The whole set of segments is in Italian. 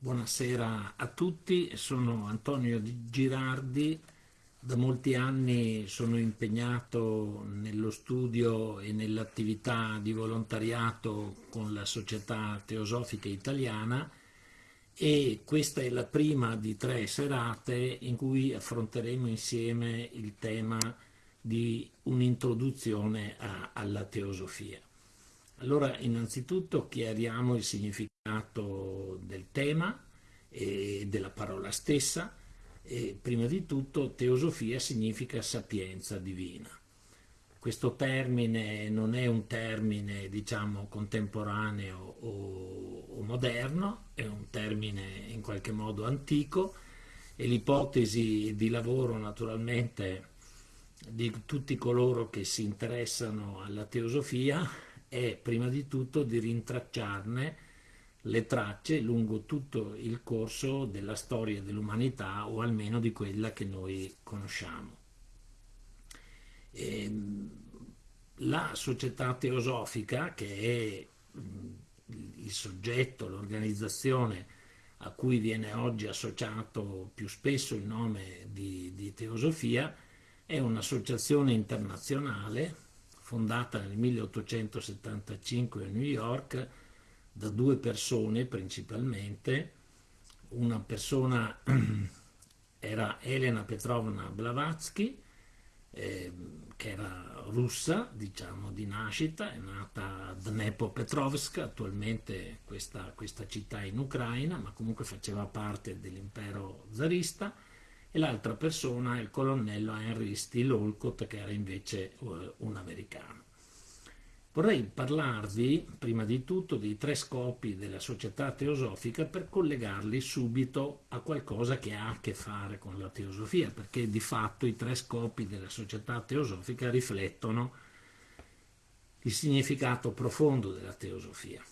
Buonasera a tutti, sono Antonio Girardi, da molti anni sono impegnato nello studio e nell'attività di volontariato con la Società Teosofica Italiana e questa è la prima di tre serate in cui affronteremo insieme il tema di un'introduzione alla teosofia. Allora, innanzitutto chiariamo il significato del tema e della parola stessa. E prima di tutto, teosofia significa sapienza divina. Questo termine non è un termine, diciamo, contemporaneo o, o moderno, è un termine in qualche modo antico e l'ipotesi di lavoro naturalmente di tutti coloro che si interessano alla teosofia è prima di tutto di rintracciarne le tracce lungo tutto il corso della storia dell'umanità o almeno di quella che noi conosciamo. E ehm, la società teosofica, che è il soggetto, l'organizzazione a cui viene oggi associato più spesso il nome di, di teosofia, è un'associazione internazionale fondata nel 1875 a New York da due persone principalmente. Una persona era Elena Petrovna Blavatsky, eh, che era russa, diciamo, di nascita, è nata a Dnepropetrovsk, attualmente questa, questa città in Ucraina, ma comunque faceva parte dell'impero zarista, e l'altra persona è il colonnello Henry Steele Olcott che era invece uh, un americano. Vorrei parlarvi prima di tutto dei tre scopi della società teosofica per collegarli subito a qualcosa che ha a che fare con la teosofia, perché di fatto i tre scopi della società teosofica riflettono il significato profondo della teosofia.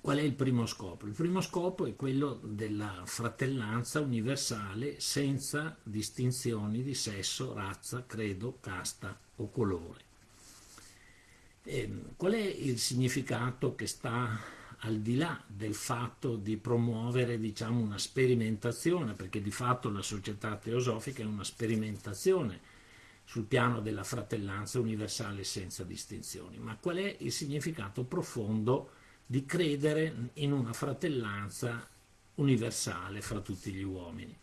Qual è il primo scopo? Il primo scopo è quello della fratellanza universale senza distinzioni di sesso, razza, credo, casta o colore. Ehm, qual è il significato che sta al di là del fatto di promuovere diciamo, una sperimentazione, perché di fatto la società teosofica è una sperimentazione sul piano della fratellanza universale senza distinzioni, ma qual è il significato profondo di credere in una fratellanza universale fra tutti gli uomini.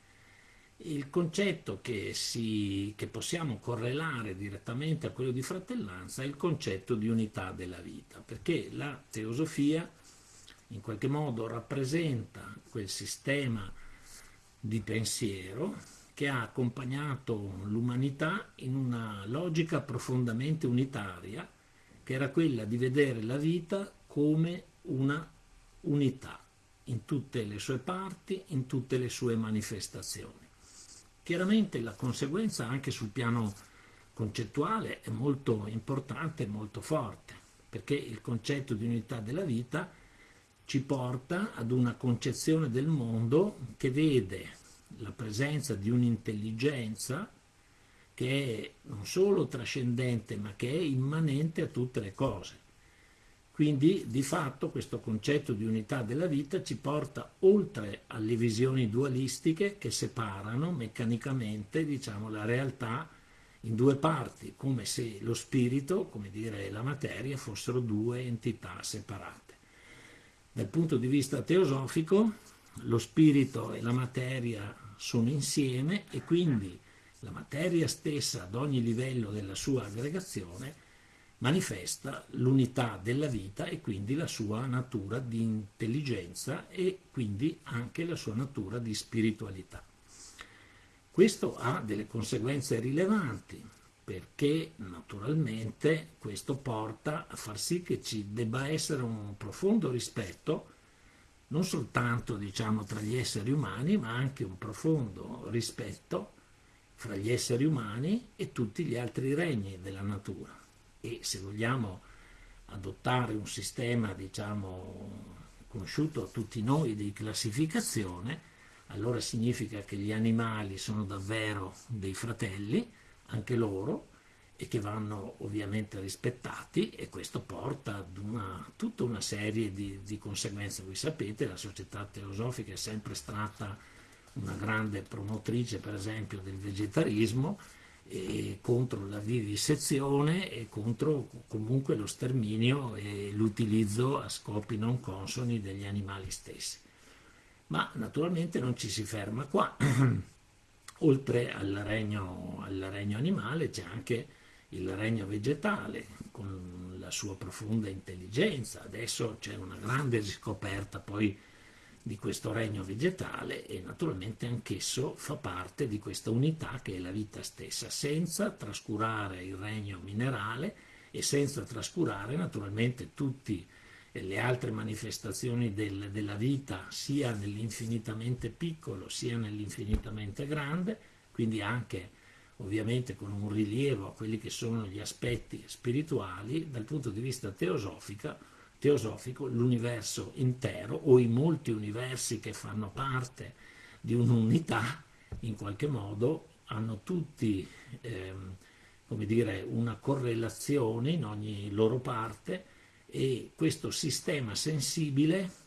Il concetto che, si, che possiamo correlare direttamente a quello di fratellanza è il concetto di unità della vita, perché la teosofia in qualche modo rappresenta quel sistema di pensiero che ha accompagnato l'umanità in una logica profondamente unitaria, che era quella di vedere la vita come una unità in tutte le sue parti, in tutte le sue manifestazioni. Chiaramente la conseguenza anche sul piano concettuale è molto importante e molto forte, perché il concetto di unità della vita ci porta ad una concezione del mondo che vede la presenza di un'intelligenza che è non solo trascendente ma che è immanente a tutte le cose quindi di fatto questo concetto di unità della vita ci porta oltre alle visioni dualistiche che separano meccanicamente diciamo, la realtà in due parti, come se lo spirito, come dire la materia, fossero due entità separate. Dal punto di vista teosofico, lo spirito e la materia sono insieme e quindi la materia stessa ad ogni livello della sua aggregazione manifesta l'unità della vita e quindi la sua natura di intelligenza e quindi anche la sua natura di spiritualità. Questo ha delle conseguenze rilevanti perché naturalmente questo porta a far sì che ci debba essere un profondo rispetto non soltanto diciamo tra gli esseri umani ma anche un profondo rispetto fra gli esseri umani e tutti gli altri regni della natura e se vogliamo adottare un sistema diciamo conosciuto a tutti noi di classificazione allora significa che gli animali sono davvero dei fratelli anche loro e che vanno ovviamente rispettati e questo porta ad una, tutta una serie di, di, conseguenze. Voi sapete, la società teosofica è sempre stata una grande promotrice, per esempio, del vegetarismo e contro la vivisezione e contro comunque lo sterminio e l'utilizzo a scopi non consoni degli animali stessi. Ma naturalmente non ci si ferma qua. Oltre al regno, al regno animale c'è anche il regno vegetale con la sua profonda intelligenza. Adesso c'è una grande riscoperta poi di questo regno vegetale e naturalmente anch'esso fa parte di questa unità che è la vita stessa, senza trascurare il regno minerale e senza trascurare naturalmente tutte le altre manifestazioni del, della vita, sia nell'infinitamente piccolo sia nell'infinitamente grande, quindi anche ovviamente con un rilievo a quelli che sono gli aspetti spirituali, dal punto di vista teosofico, l'universo intero o i molti universi che fanno parte di un'unità, in qualche modo hanno tutti ehm, come dire, una correlazione in ogni loro parte e questo sistema sensibile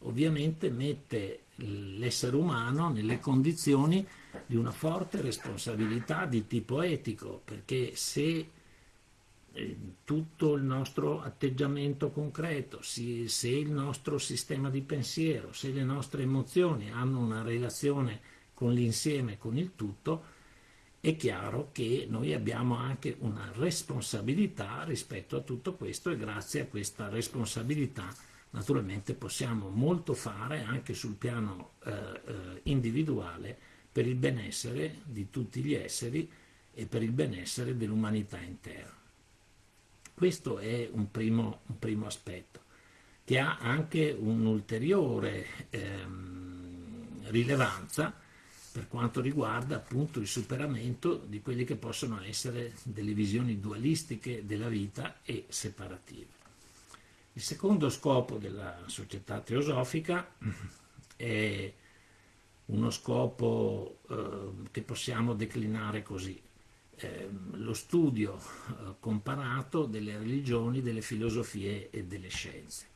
ovviamente mette l'essere umano nelle condizioni di una forte responsabilità di tipo etico, perché se tutto il nostro atteggiamento concreto, se il nostro sistema di pensiero, se le nostre emozioni hanno una relazione con l'insieme, con il tutto, è chiaro che noi abbiamo anche una responsabilità rispetto a tutto questo e grazie a questa responsabilità naturalmente possiamo molto fare anche sul piano eh, eh, individuale per il benessere di tutti gli esseri e per il benessere dell'umanità intera. Questo è un primo, un primo, aspetto, che ha anche un'ulteriore ehm, rilevanza per quanto riguarda appunto il superamento di quelle che possono essere delle visioni dualistiche della vita e separative. Il secondo scopo della società teosofica è uno scopo eh, che possiamo declinare così, eh, lo studio eh, comparato delle religioni, delle filosofie e delle scienze.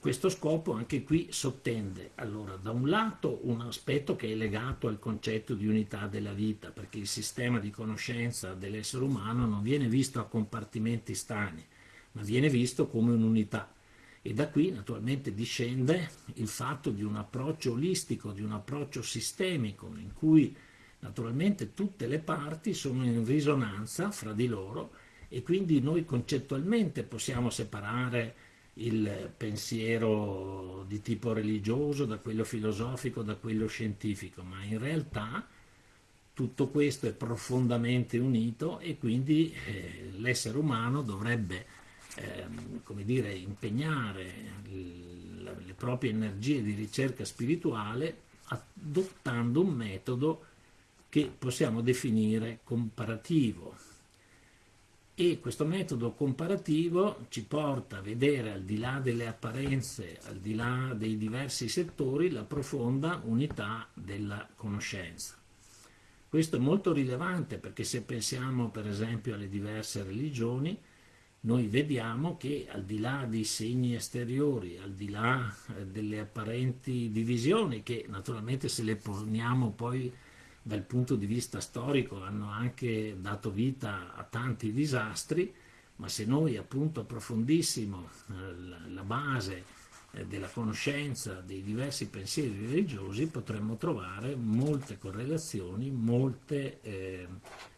questo scopo anche qui sottende allora da un lato un aspetto che è legato al concetto di unità della vita, perché il sistema di conoscenza dell'essere umano non viene visto a compartimenti stagni, ma viene visto come un'unità. E da qui naturalmente discende il fatto di un approccio olistico, di un approccio sistemico, in cui naturalmente tutte le parti sono in risonanza fra di loro e quindi noi concettualmente possiamo separare il pensiero di tipo religioso da quello filosofico, da quello scientifico, ma in realtà tutto questo è profondamente unito e quindi eh, l'essere umano dovrebbe ehm, come dire, impegnare le proprie energie di ricerca spirituale adottando un metodo che possiamo definire comparativo. E questo metodo comparativo ci porta a vedere al di là delle apparenze, al di là dei diversi settori, la profonda unità della conoscenza. Questo è molto rilevante perché se pensiamo per esempio alle diverse religioni, noi vediamo che al di là dei segni esteriori, al di là eh, delle apparenti divisioni, che naturalmente se le poniamo poi dal punto di vista storico hanno anche dato vita a tanti disastri, ma se noi appunto approfondissimo eh, la base eh, della conoscenza dei diversi pensieri religiosi potremmo trovare molte correlazioni, molte, eh,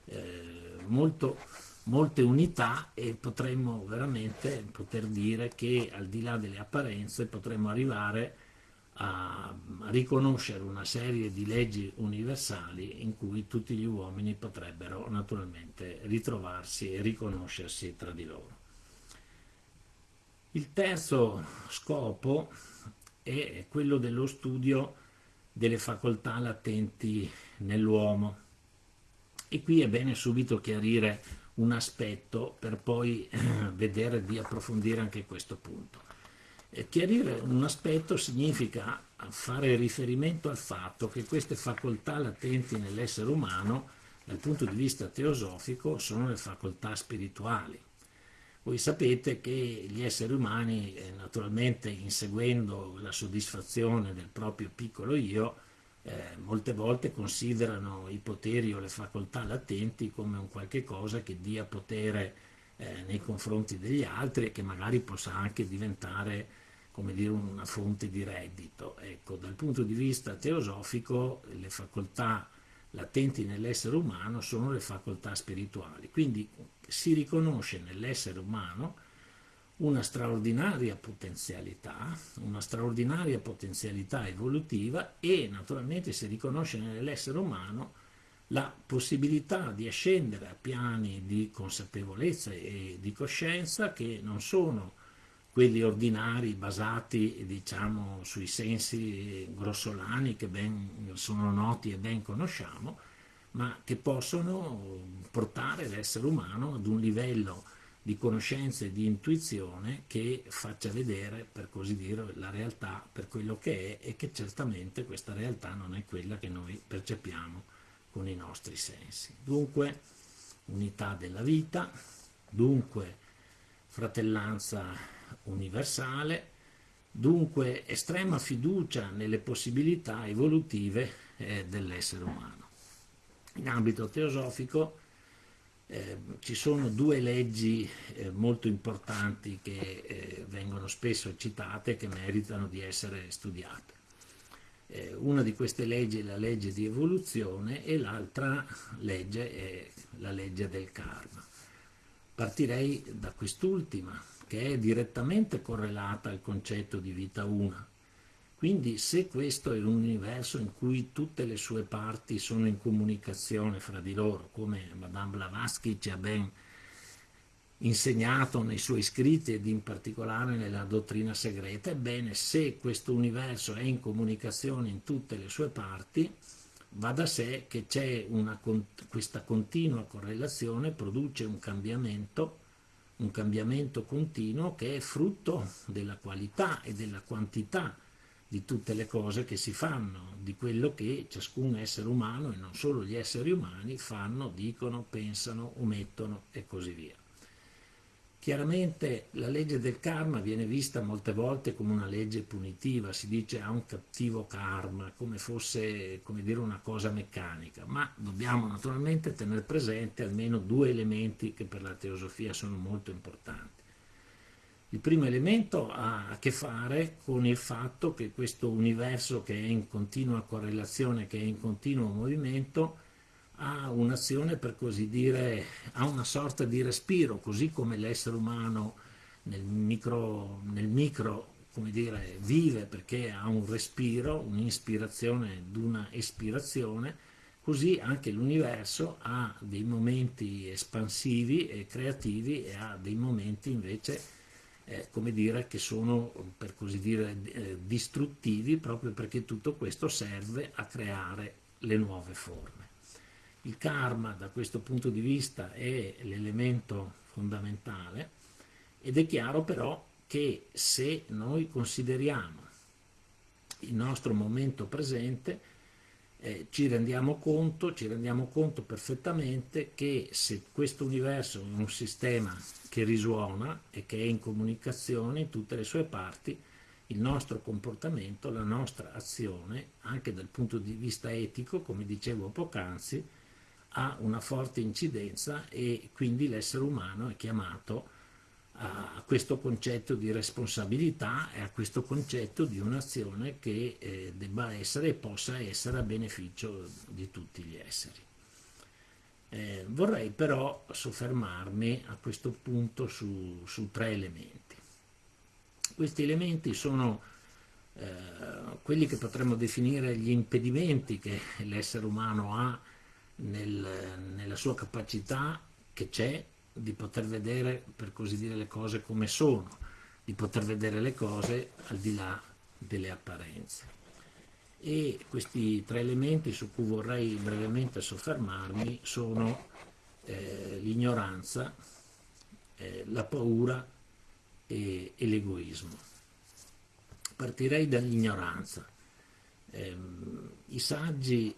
eh, molto molte unità e potremmo veramente poter dire che al di là delle apparenze potremmo arrivare a, riconoscere una serie di leggi universali in cui tutti gli uomini potrebbero naturalmente ritrovarsi e riconoscersi tra di loro. Il terzo scopo è quello dello studio delle facoltà latenti nell'uomo e qui è bene subito chiarire un aspetto per poi eh, vedere di approfondire anche questo punto. E chiarire un aspetto significa fare riferimento al fatto che queste facoltà latenti nell'essere umano dal punto di vista teosofico sono le facoltà spirituali. Voi sapete che gli esseri umani, eh, naturalmente inseguendo la soddisfazione del proprio piccolo io, eh, molte volte considerano i poteri o le facoltà latenti come un qualche cosa che dia potere eh, nei confronti degli altri e che magari possa anche diventare come dire, una fonte di reddito. Ecco, dal punto di vista teosofico le facoltà latenti nell'essere umano sono le facoltà spirituali, quindi si riconosce nell'essere umano una straordinaria potenzialità, una straordinaria potenzialità evolutiva e naturalmente si riconosce nell'essere umano la possibilità di ascendere a piani di consapevolezza e di coscienza che non sono quelli ordinari basati diciamo sui sensi grossolani che ben sono noti e ben conosciamo, ma che possono portare l'essere umano ad un livello di conoscenza e di intuizione che faccia vedere, per così dire, la realtà per quello che è e che certamente questa realtà non è quella che noi percepiamo con i nostri sensi. Dunque, unità della vita, dunque fratellanza universale, dunque estrema fiducia nelle possibilità evolutive eh, dell'essere umano. In ambito teosofico eh, ci sono due leggi eh, molto importanti che eh, vengono spesso citate e che meritano di essere studiate. Eh, una di queste leggi è la legge di evoluzione e l'altra legge è la legge del karma. Partirei da quest'ultima, che è direttamente correlata al concetto di vita una. Quindi se questo è un universo in cui tutte le sue parti sono in comunicazione fra di loro, come Madame Blavatsky ci ha ben insegnato nei suoi scritti ed in particolare nella dottrina segreta, ebbene se questo universo è in comunicazione in tutte le sue parti, va da sé che c'è questa continua correlazione, produce un cambiamento, un cambiamento continuo che è frutto della qualità e della quantità di tutte le cose che si fanno, di quello che ciascun essere umano e non solo gli esseri umani fanno, dicono, pensano, omettono e così via. Chiaramente la legge del karma viene vista molte volte come una legge punitiva, si dice ha un cattivo karma, come fosse come dire, una cosa meccanica, ma dobbiamo naturalmente tenere presente almeno due elementi che per la teosofia sono molto importanti. Il primo elemento ha a che fare con il fatto che questo universo che è in continua correlazione, che è in continuo movimento, ha un'azione per così dire, ha una sorta di respiro, così come l'essere umano nel micro, nel micro come dire, vive perché ha un respiro, un'ispirazione ed una espirazione, così anche l'universo ha dei momenti espansivi e creativi e ha dei momenti invece eh, come dire, che sono per così dire eh, distruttivi proprio perché tutto questo serve a creare le nuove forme. Il karma da questo punto di vista è l'elemento fondamentale ed è chiaro però che se noi consideriamo il nostro momento presente eh, ci rendiamo conto, ci rendiamo conto perfettamente che se questo universo è un sistema che risuona e che è in comunicazione in tutte le sue parti, il nostro comportamento, la nostra azione, anche dal punto di vista etico, come dicevo poc'anzi, ha una forte incidenza e quindi l'essere umano è chiamato a questo concetto di responsabilità e a questo concetto di un'azione che eh, debba essere e possa essere a beneficio di tutti gli esseri. Eh, vorrei però soffermarmi a questo punto su, su tre elementi. Questi elementi sono eh, quelli che potremmo definire gli impedimenti che l'essere umano ha nel, nella sua capacità che c'è di poter vedere, per così dire, le cose come sono, di poter vedere le cose al di là delle apparenze e questi tre elementi su cui vorrei brevemente soffermarmi sono eh, l'ignoranza, eh, la paura e, e l'egoismo. Partirei dall'ignoranza. Eh, I saggi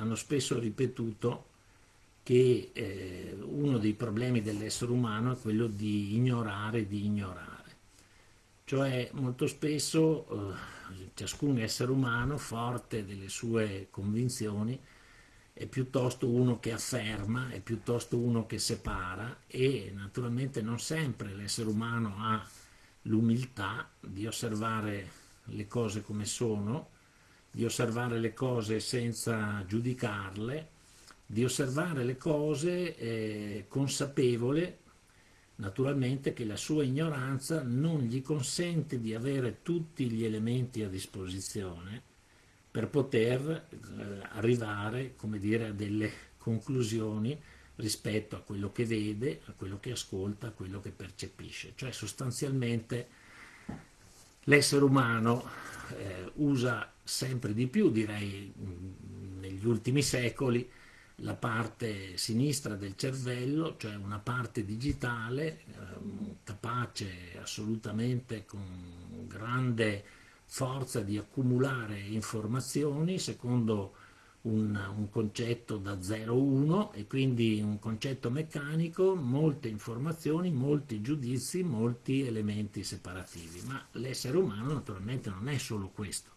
hanno spesso ripetuto che eh, uno dei problemi dell'essere umano è quello di ignorare di ignorare. Cioè molto spesso eh, ciascun essere umano, forte delle sue convinzioni, è piuttosto uno che afferma, è piuttosto uno che separa e naturalmente non sempre l'essere umano ha l'umiltà di osservare le cose come sono, di osservare le cose senza giudicarle, di osservare le cose eh, consapevole naturalmente che la sua ignoranza non gli consente di avere tutti gli elementi a disposizione per poter eh, arrivare come dire, a delle conclusioni rispetto a quello che vede, a quello che ascolta, a quello che percepisce. Cioè sostanzialmente l'essere umano eh, usa sempre di più, direi negli ultimi secoli, la parte sinistra del cervello, cioè una parte digitale eh, capace assolutamente con grande forza di accumulare informazioni secondo un, un concetto da 0-1 e quindi un concetto meccanico, molte informazioni, molti giudizi, molti elementi separativi. Ma l'essere umano naturalmente non è solo questo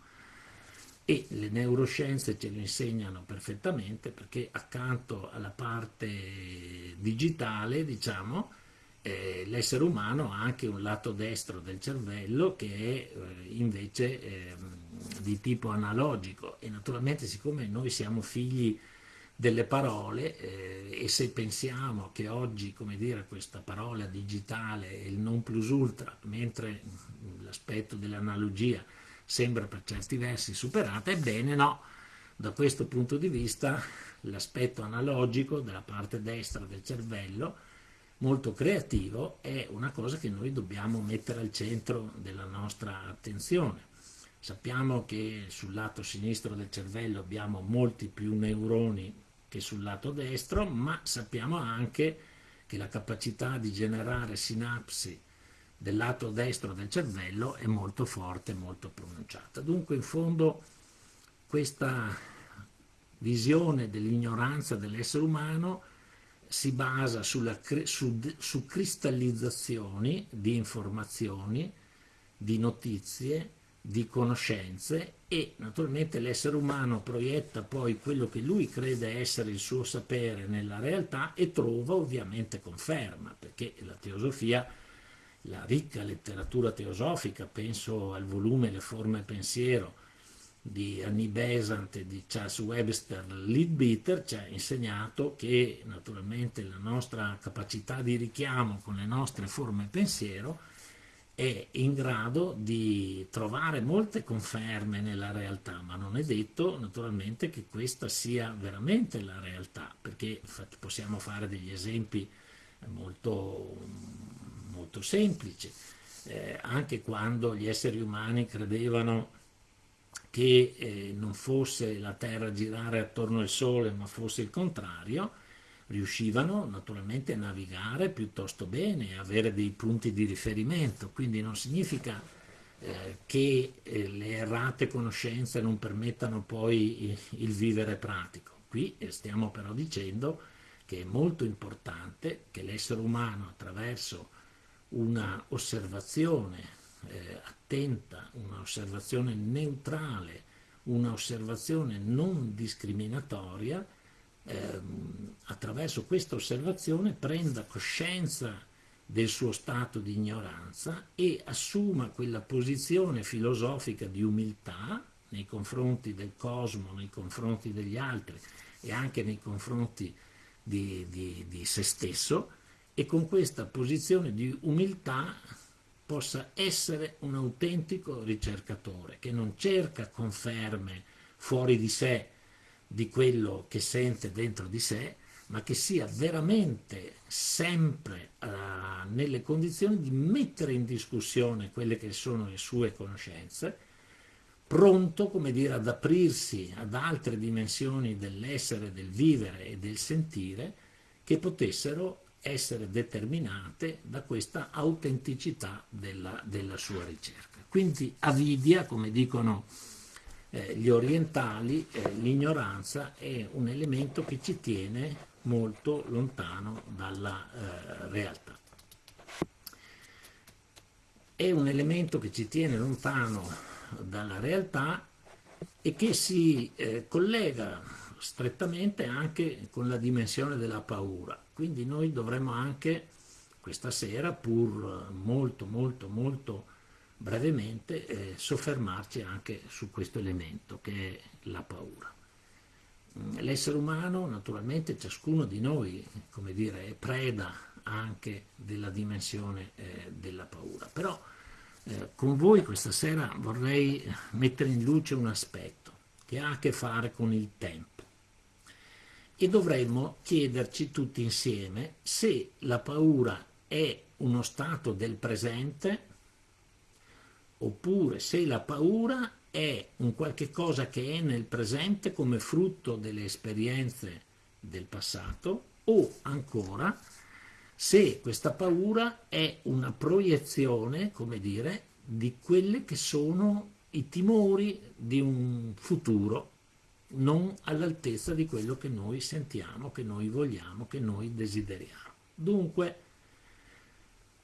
e le neuroscienze ce lo insegnano perfettamente perché accanto alla parte digitale, diciamo, eh, l'essere umano ha anche un lato destro del cervello che è eh, invece eh, di tipo analogico. E naturalmente siccome noi siamo figli delle parole eh, e se pensiamo che oggi come dire, questa parola digitale è il non plus ultra mentre l'aspetto dell'analogia sembra per certi versi superata, ebbene no, da questo punto di vista l'aspetto analogico della parte destra del cervello, molto creativo, è una cosa che noi dobbiamo mettere al centro della nostra attenzione. Sappiamo che sul lato sinistro del cervello abbiamo molti più neuroni che sul lato destro, ma sappiamo anche che la capacità di generare sinapsi del lato destro del cervello è molto forte, molto pronunciata. Dunque in fondo questa visione dell'ignoranza dell'essere umano si basa sulla, su, su cristallizzazioni di informazioni, di notizie, di conoscenze e naturalmente l'essere umano proietta poi quello che lui crede essere il suo sapere nella realtà e trova ovviamente conferma, perché la teosofia la ricca letteratura teosofica, penso al volume Le forme pensiero di Annie Besant e di Charles Webster Leadbeater, ci ha insegnato che naturalmente la nostra capacità di richiamo con le nostre forme pensiero è in grado di trovare molte conferme nella realtà, ma non è detto naturalmente che questa sia veramente la realtà, perché possiamo fare degli esempi molto molto semplice, eh, anche quando gli esseri umani credevano che eh, non fosse la Terra girare attorno al Sole, ma fosse il contrario, riuscivano naturalmente a navigare piuttosto bene, avere dei punti di riferimento, quindi non significa eh, che eh, le errate conoscenze non permettano poi il, il vivere pratico. Qui eh, stiamo però dicendo che è molto importante che l'essere umano attraverso una osservazione eh, attenta, una osservazione neutrale, una osservazione non discriminatoria, ehm, attraverso questa osservazione prenda coscienza del suo stato di ignoranza e assuma quella posizione filosofica di umiltà nei confronti del cosmo, nei confronti degli altri e anche nei confronti di, di, di se stesso, e con questa posizione di umiltà possa essere un autentico ricercatore che non cerca conferme fuori di sé di quello che sente dentro di sé, ma che sia veramente sempre uh, nelle condizioni di mettere in discussione quelle che sono le sue conoscenze, pronto, come dire, ad aprirsi ad altre dimensioni dell'essere, del vivere e del sentire che potessero essere determinate da questa autenticità della, della sua ricerca. Quindi avidia, come dicono eh, gli orientali, eh, l'ignoranza è un elemento che ci tiene molto lontano dalla eh, realtà. È un elemento che ci tiene lontano dalla realtà e che si eh, collega strettamente anche con la dimensione della paura. Quindi noi dovremmo anche questa sera, pur molto molto molto brevemente, eh, soffermarci anche su questo elemento che è la paura. Mm, l'essere umano, naturalmente, ciascuno di noi, come dire, è preda anche della dimensione eh, della paura. Però eh, con voi questa sera vorrei mettere in luce un aspetto che ha a che fare con il tempo e dovremmo chiederci tutti insieme se la paura è uno stato del presente oppure se la paura è un qualche cosa che è nel presente come frutto delle esperienze del passato o ancora se questa paura è una proiezione, come dire, di quelli che sono i timori di un futuro non all'altezza di quello che noi sentiamo, che noi vogliamo, che noi desideriamo. Dunque,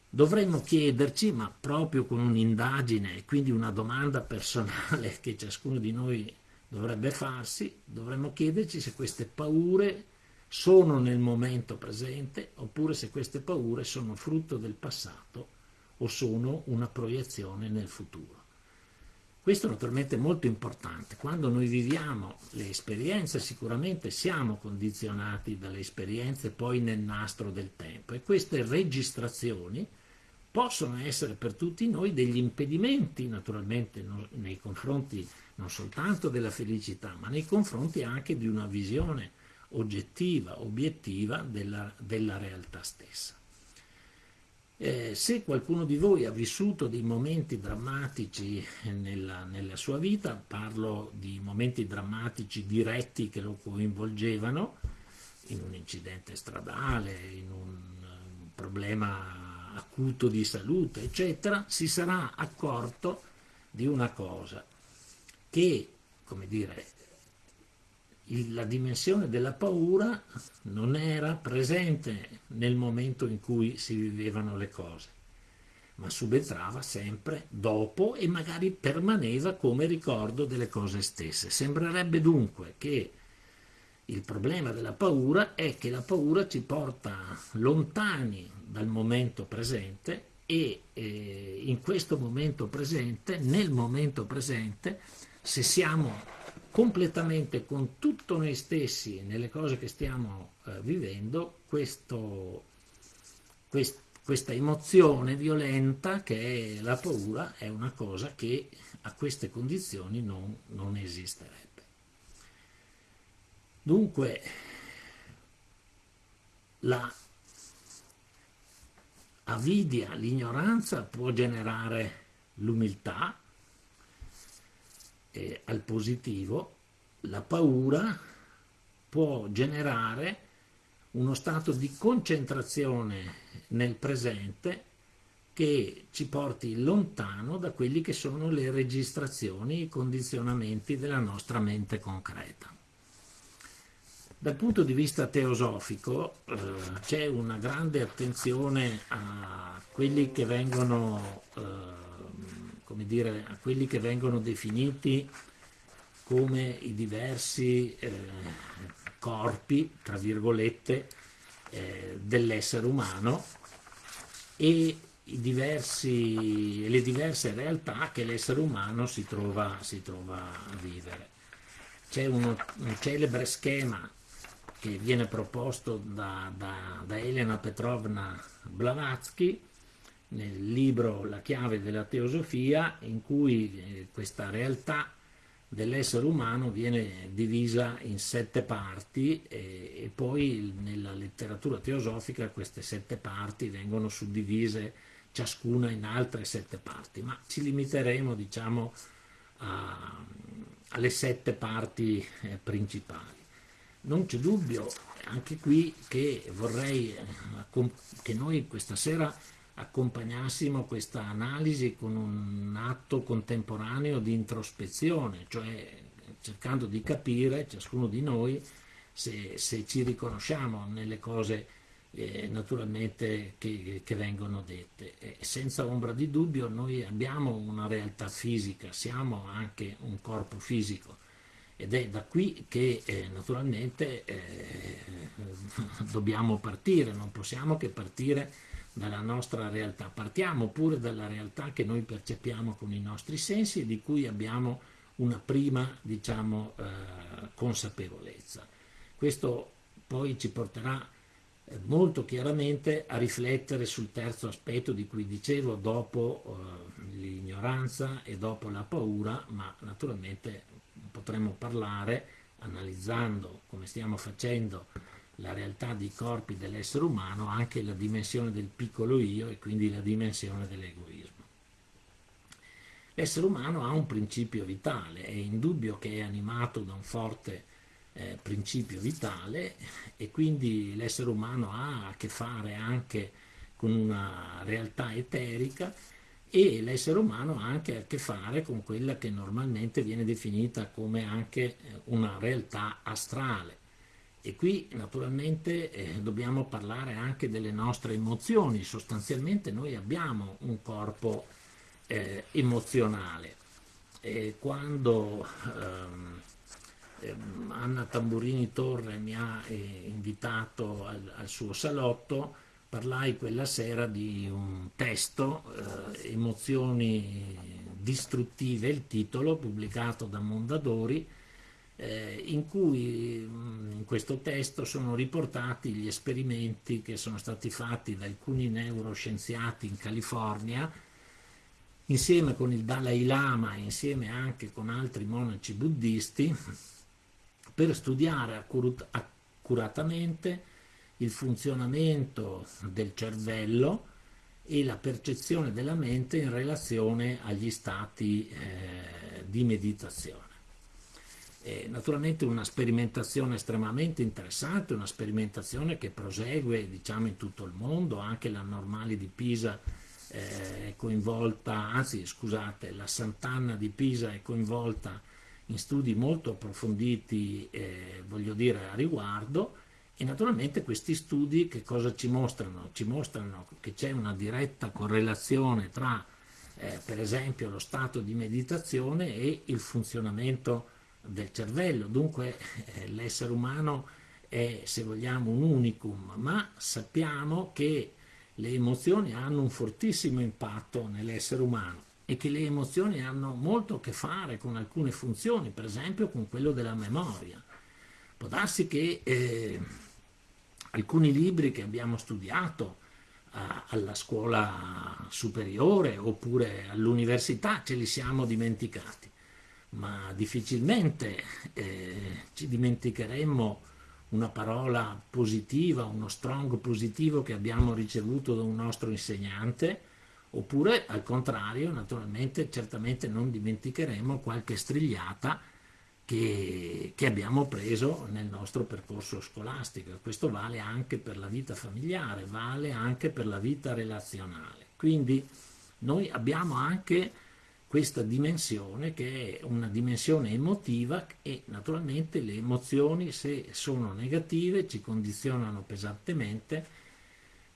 dovremmo chiederci, ma proprio con un'indagine, quindi una domanda personale che ciascuno di noi dovrebbe farsi, dovremmo chiederci se queste paure sono nel momento presente oppure se queste paure sono frutto del passato o sono una proiezione nel futuro. Questo naturalmente è molto importante. Quando noi viviamo le esperienze sicuramente siamo condizionati dalle esperienze poi nel nastro del tempo e queste registrazioni possono essere per tutti noi degli impedimenti naturalmente nei confronti non soltanto della felicità ma nei confronti anche di una visione oggettiva, obiettiva della, della realtà stessa. Eh, se qualcuno di voi ha vissuto dei momenti drammatici nella, nella, sua vita, parlo di momenti drammatici diretti che lo coinvolgevano, in un incidente stradale, in un, un problema acuto di salute, eccetera, si sarà accorto di una cosa, che, come dire, la dimensione della paura non era presente nel momento in cui si vivevano le cose, ma subentrava sempre dopo e magari permaneva come ricordo delle cose stesse. Sembrerebbe dunque che il problema della paura è che la paura ci porta lontani dal momento presente e eh, in questo momento presente, nel momento presente, se siamo completamente con tutto noi stessi nelle cose che stiamo eh, vivendo questo, quest, questa emozione violenta che è la paura è una cosa che a queste condizioni non, non esisterebbe. Dunque la avidia, l'ignoranza può generare l'umiltà, eh, al positivo, la paura può generare uno stato di concentrazione nel presente che ci porti lontano da quelli che sono le registrazioni, i condizionamenti della nostra mente concreta. Dal punto di vista teosofico eh, c'è una grande attenzione a quelli che vengono eh, come dire, a quelli che vengono definiti come i diversi eh, corpi, tra virgolette, eh, dell'essere umano e diversi, le diverse realtà che l'essere umano si trova, si trova, a vivere. C'è un celebre schema che viene proposto da, da, da Elena Petrovna Blavatsky nel libro La chiave della teosofia in cui eh, questa realtà dell'essere umano viene divisa in sette parti e, e, poi nella letteratura teosofica queste sette parti vengono suddivise ciascuna in altre sette parti, ma ci limiteremo diciamo a, alle sette parti eh, principali. Non c'è dubbio anche qui che vorrei eh, che noi questa sera accompagnassimo questa analisi con un atto contemporaneo di introspezione, cioè cercando di capire, ciascuno di noi, se, se ci riconosciamo nelle cose eh, naturalmente che, che, vengono dette. E senza ombra di dubbio noi abbiamo una realtà fisica, siamo anche un corpo fisico ed è da qui che eh, naturalmente eh, dobbiamo partire, non possiamo che partire dalla nostra realtà, partiamo pure dalla realtà che noi percepiamo con i nostri sensi e di cui abbiamo una prima diciamo, eh, consapevolezza. Questo poi ci porterà eh, molto chiaramente a riflettere sul terzo aspetto di cui dicevo dopo eh, l'ignoranza e dopo la paura, ma naturalmente potremmo parlare analizzando come stiamo facendo la realtà dei corpi dell'essere umano anche la dimensione del piccolo io e quindi la dimensione dell'egoismo. L'essere umano ha un principio vitale, è indubbio che è animato da un forte eh, principio vitale e quindi l'essere umano ha a che fare anche con una realtà eterica e l'essere umano ha anche a che fare con quella che normalmente viene definita come anche una realtà astrale. E qui naturalmente eh, dobbiamo parlare anche delle nostre emozioni, sostanzialmente noi abbiamo un corpo eh, emozionale. E quando ehm, Ehm, Anna Tamburini Torre mi ha eh, invitato al, al, suo salotto, parlai quella sera di un testo, eh, Emozioni distruttive, il titolo, pubblicato da Mondadori, eh, in cui mm, in questo testo sono riportati gli esperimenti che sono stati fatti da alcuni neuroscienziati in California, insieme con il Dalai Lama, insieme anche con altri monaci buddisti, per studiare accuratamente il funzionamento del cervello e la percezione della mente in relazione agli stati eh, di meditazione. E naturalmente una sperimentazione estremamente interessante, una sperimentazione che prosegue diciamo, in tutto il mondo, anche la Normale di Pisa eh, è coinvolta, anzi scusate, la Sant'Anna di Pisa è coinvolta in studi molto approfonditi, eh, voglio dire, a riguardo, e naturalmente questi studi che cosa ci mostrano? Ci mostrano che c'è una diretta correlazione tra, eh, per esempio, lo stato di meditazione e il funzionamento del cervello. Dunque eh, l'essere umano è, se vogliamo, un unicum, ma sappiamo che le emozioni hanno un fortissimo impatto nell'essere umano e che le emozioni hanno molto a che fare con alcune funzioni, per esempio con quello della memoria. Può darsi che eh, alcuni libri che abbiamo studiato eh, alla scuola superiore oppure all'università ce li siamo dimenticati, ma difficilmente eh, ci dimenticheremmo una parola positiva, uno strong positivo che abbiamo ricevuto da un nostro insegnante, Oppure, al contrario, naturalmente, certamente non dimenticheremo qualche strigliata che, che, abbiamo preso nel nostro percorso scolastico. Questo vale anche per la vita familiare, vale anche per la vita relazionale. Quindi noi abbiamo anche questa dimensione che è una dimensione emotiva e naturalmente le emozioni se sono negative ci condizionano pesantemente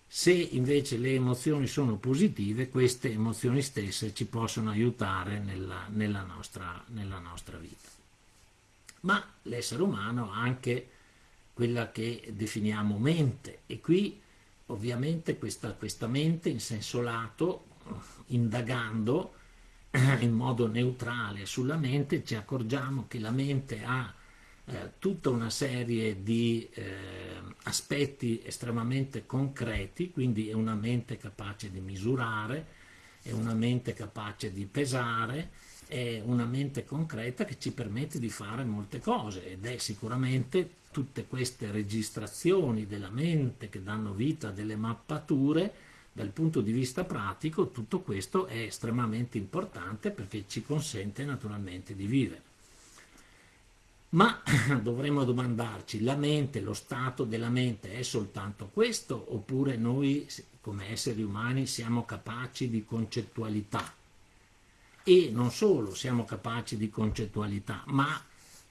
se invece le emozioni sono positive, queste emozioni stesse ci possono aiutare nella, nella, nostra, nella nostra vita. Ma l'essere umano ha anche quella che definiamo mente e qui ovviamente questa, questa mente in senso lato, indagando in modo neutrale sulla mente, ci accorgiamo che la mente ha eh, tutta una serie di eh, aspetti estremamente concreti, quindi è una mente capace di misurare, è una mente capace di pesare, è una mente concreta che ci permette di fare molte cose ed è sicuramente tutte queste registrazioni della mente che danno vita a delle mappature dal punto di vista pratico tutto questo è estremamente importante perché ci consente naturalmente di vivere. Ma dovremmo domandarci, la mente, lo stato della mente è soltanto questo oppure noi come esseri umani siamo capaci di concettualità? E non solo siamo capaci di concettualità, ma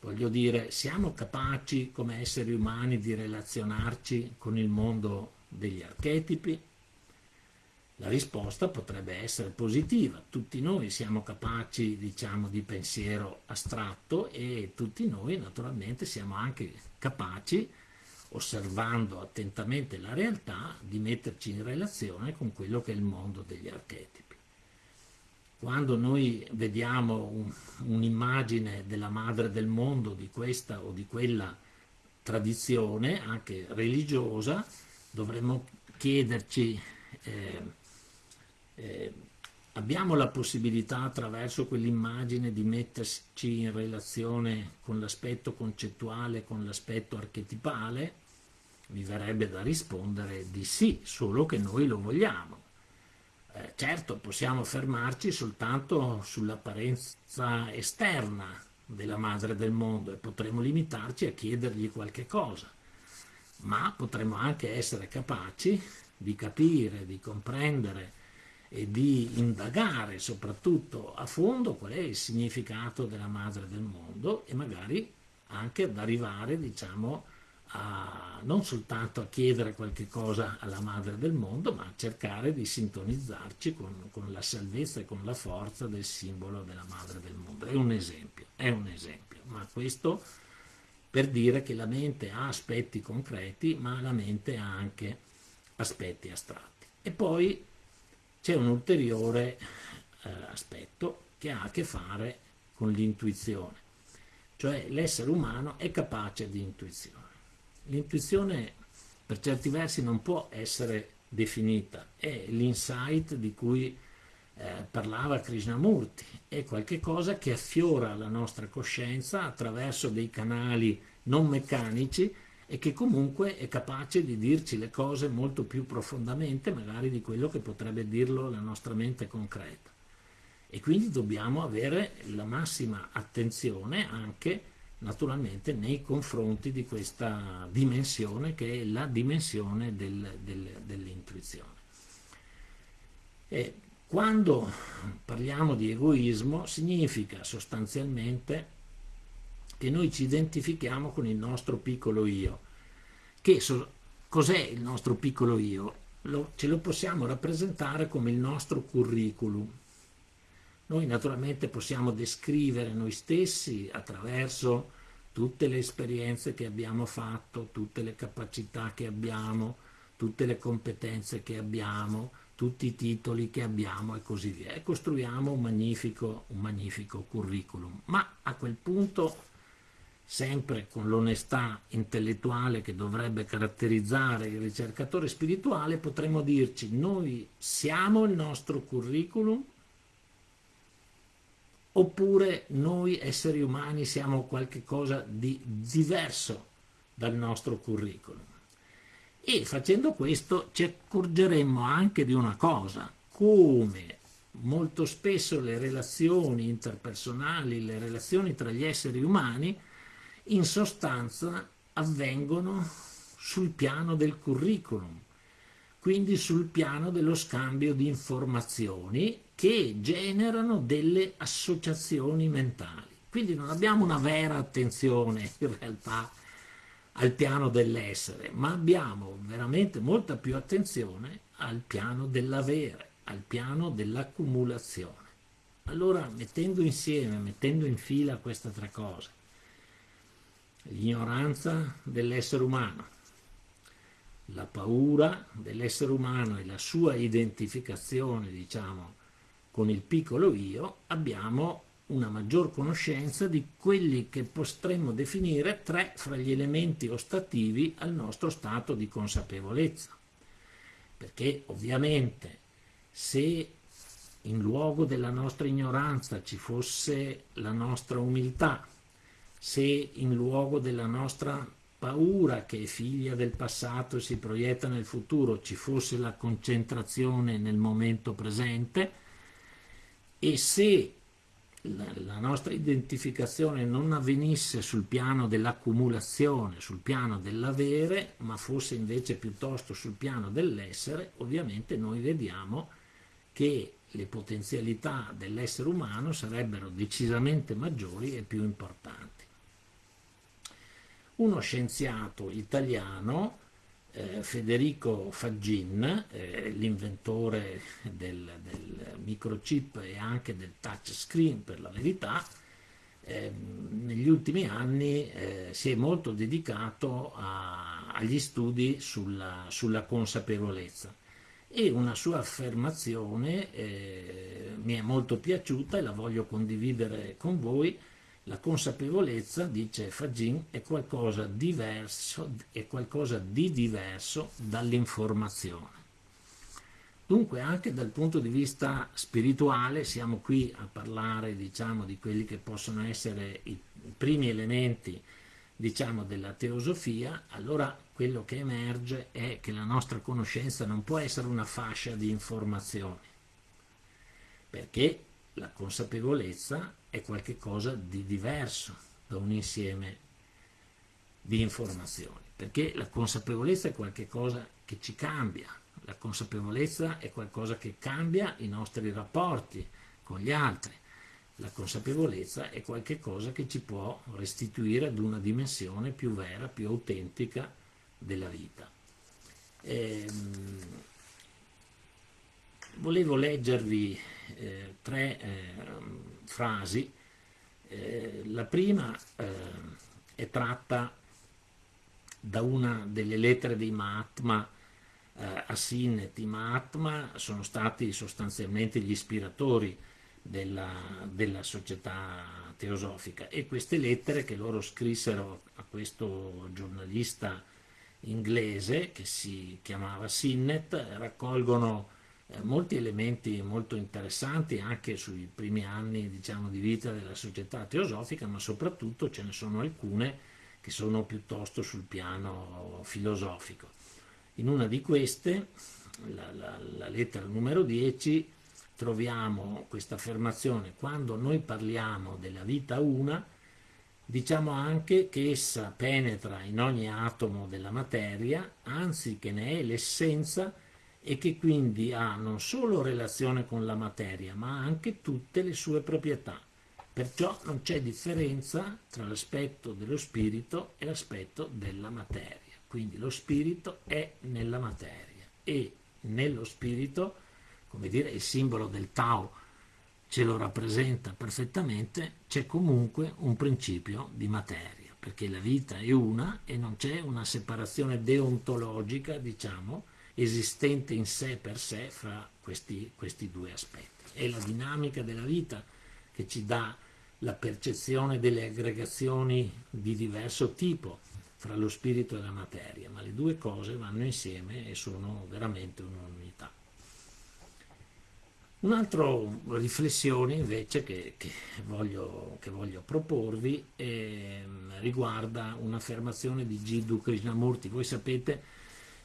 Voglio dire, siamo capaci come esseri umani di relazionarci con il mondo degli archetipi? La risposta potrebbe essere positiva, tutti noi siamo capaci diciamo, di pensiero astratto e tutti noi naturalmente siamo anche capaci, osservando attentamente la realtà, di metterci in relazione con quello che è il mondo degli archetipi. Quando noi vediamo un'immagine un della madre del mondo, di questa o di quella tradizione, anche religiosa, dovremmo chiederci eh, eh, abbiamo la possibilità attraverso quell'immagine di metterci in relazione con l'aspetto concettuale, con l'aspetto archetipale? Mi verrebbe da rispondere di sì, solo che noi lo vogliamo. Eh, certo, possiamo fermarci soltanto sull'apparenza esterna della madre del mondo e potremo limitarci a chiedergli qualche cosa, ma potremo anche essere capaci di capire, di comprendere e di indagare soprattutto a fondo qual è il significato della madre del mondo e magari anche ad arrivare diciamo a, non soltanto a chiedere qualche cosa alla madre del mondo ma a cercare di sintonizzarci con, con la salvezza e con la forza del simbolo della madre del mondo. È un esempio, è un esempio ma questo per dire che la mente ha aspetti concreti ma la mente ha anche aspetti astratti. E poi c'è un ulteriore eh, aspetto che ha a che fare con l'intuizione, cioè l'essere umano è capace di intuizione. L'intuizione per certi versi non può essere definita, è l'insight di cui eh, parlava Krishnamurti, è qualcosa che affiora la nostra coscienza attraverso dei canali non meccanici e che comunque è capace di dirci le cose molto più profondamente magari di quello che potrebbe dirlo la nostra mente concreta. E quindi dobbiamo avere la massima attenzione anche naturalmente nei confronti di questa dimensione che è la dimensione del, del, dell'intuizione. E quando parliamo di egoismo significa sostanzialmente che noi ci identifichiamo con il nostro piccolo io. Che so, cos'è il nostro piccolo io? Lo, ce lo possiamo rappresentare come il nostro curriculum. Noi naturalmente possiamo descrivere noi stessi attraverso tutte le esperienze che abbiamo fatto, tutte le capacità che abbiamo, tutte le competenze che abbiamo, tutti i titoli che abbiamo e così via. E costruiamo un magnifico, un magnifico curriculum. Ma a quel punto sempre con l'onestà intellettuale che dovrebbe caratterizzare il ricercatore spirituale, potremmo dirci noi siamo il nostro curriculum oppure noi esseri umani siamo qualcosa di diverso dal nostro curriculum. E facendo questo ci accorgeremmo anche di una cosa, come molto spesso le relazioni interpersonali, le relazioni tra gli esseri umani, in sostanza avvengono sul piano del curriculum, quindi sul piano dello scambio di informazioni che generano delle associazioni mentali. Quindi non abbiamo una vera attenzione in realtà al piano dell'essere, ma abbiamo veramente molta più attenzione al piano dell'avere, al piano dell'accumulazione. Allora, mettendo insieme, mettendo in fila queste tre cose, l'ignoranza dell'essere umano, la paura dell'essere umano e la sua identificazione, diciamo, con il piccolo io, abbiamo una maggior conoscenza di quelli che potremmo definire tre fra gli elementi ostativi al nostro stato di consapevolezza. Perché ovviamente se in luogo della nostra ignoranza ci fosse la nostra umiltà, se in luogo della nostra paura che è figlia del passato e si proietta nel futuro ci fosse la concentrazione nel momento presente e se la nostra identificazione non avvenisse sul piano dell'accumulazione, sul piano dell'avere, ma fosse invece piuttosto sul piano dell'essere, ovviamente noi vediamo che le potenzialità dell'essere umano sarebbero decisamente maggiori e più importanti. Uno scienziato italiano, eh, Federico Faggin, eh, l'inventore del, del, microchip e anche del touchscreen per la verità, eh, negli ultimi anni eh, si è molto dedicato a, agli studi sulla, sulla, consapevolezza e una sua affermazione eh, mi è molto piaciuta e la voglio condividere con voi. La consapevolezza, dice Fagin, è qualcosa, diverso, è qualcosa di diverso dall'informazione. Dunque anche dal punto di vista spirituale siamo qui a parlare diciamo, di quelli che possono essere i primi elementi diciamo, della teosofia, allora quello che emerge è che la nostra conoscenza non può essere una fascia di informazioni, perché la consapevolezza è qualcosa di diverso da un insieme di informazioni, perché la consapevolezza è qualcosa che ci cambia, la consapevolezza è qualcosa che cambia i nostri rapporti con gli altri. La consapevolezza è qualcosa che ci può restituire ad una dimensione più vera, più autentica della vita. Ehm, volevo leggervi eh, tre eh, frasi. Eh, la prima ehm, è tratta da una delle lettere di Mahatma eh, Asin e Timaatma sono stati sostanzialmente gli ispiratori della, della, società teosofica. E queste lettere che loro scrissero a questo giornalista inglese che si chiamava Sinnet raccolgono eh, molti elementi molto interessanti anche sui primi anni diciamo, di vita della società teosofica ma soprattutto ce ne sono alcune che sono piuttosto sul piano filosofico. In una di queste, la, la, la lettera numero 10, troviamo questa affermazione, quando noi parliamo della vita una, diciamo anche che essa penetra in ogni atomo della materia, anzi che ne è l'essenza e che quindi ha non solo relazione con la materia, ma anche tutte le sue proprietà. Perciò non c'è differenza tra l'aspetto dello spirito e l'aspetto della materia. Quindi lo spirito è nella materia e nello spirito, come dire, il simbolo del Tao ce lo rappresenta perfettamente, c'è comunque un principio di materia, perché la vita è una e non c'è una separazione deontologica, diciamo, esistente in sé per sé fra questi, questi due aspetti. È la dinamica della vita che ci dà la percezione delle aggregazioni di diverso tipo, fra lo spirito e la materia, ma le due cose vanno insieme e sono veramente un'unità. Un'altra riflessione invece che, che, voglio, che voglio, proporvi eh, riguarda un'affermazione di Jiddu Krishnamurti. Voi sapete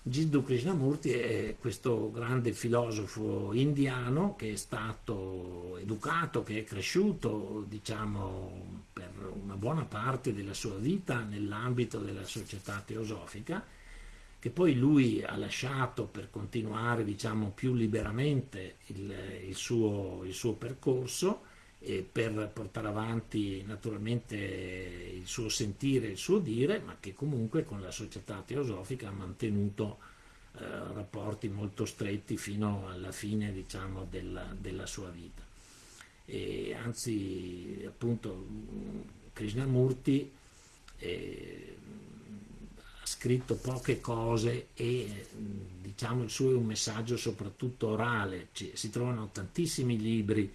Jiddu Krishnamurti è questo grande filosofo indiano che è stato educato, che è cresciuto diciamo, per una buona parte della sua vita nell'ambito della società teosofica, che poi lui ha lasciato per continuare diciamo, più liberamente il, il, suo, il suo percorso per portare avanti naturalmente il suo sentire, il suo dire, ma che comunque con la società teosofica ha mantenuto eh, rapporti molto stretti fino alla fine diciamo, della, della, sua vita. E anzi, appunto, Krishnamurti eh, ha scritto poche cose e diciamo, il suo è un messaggio soprattutto orale, Ci, si trovano tantissimi libri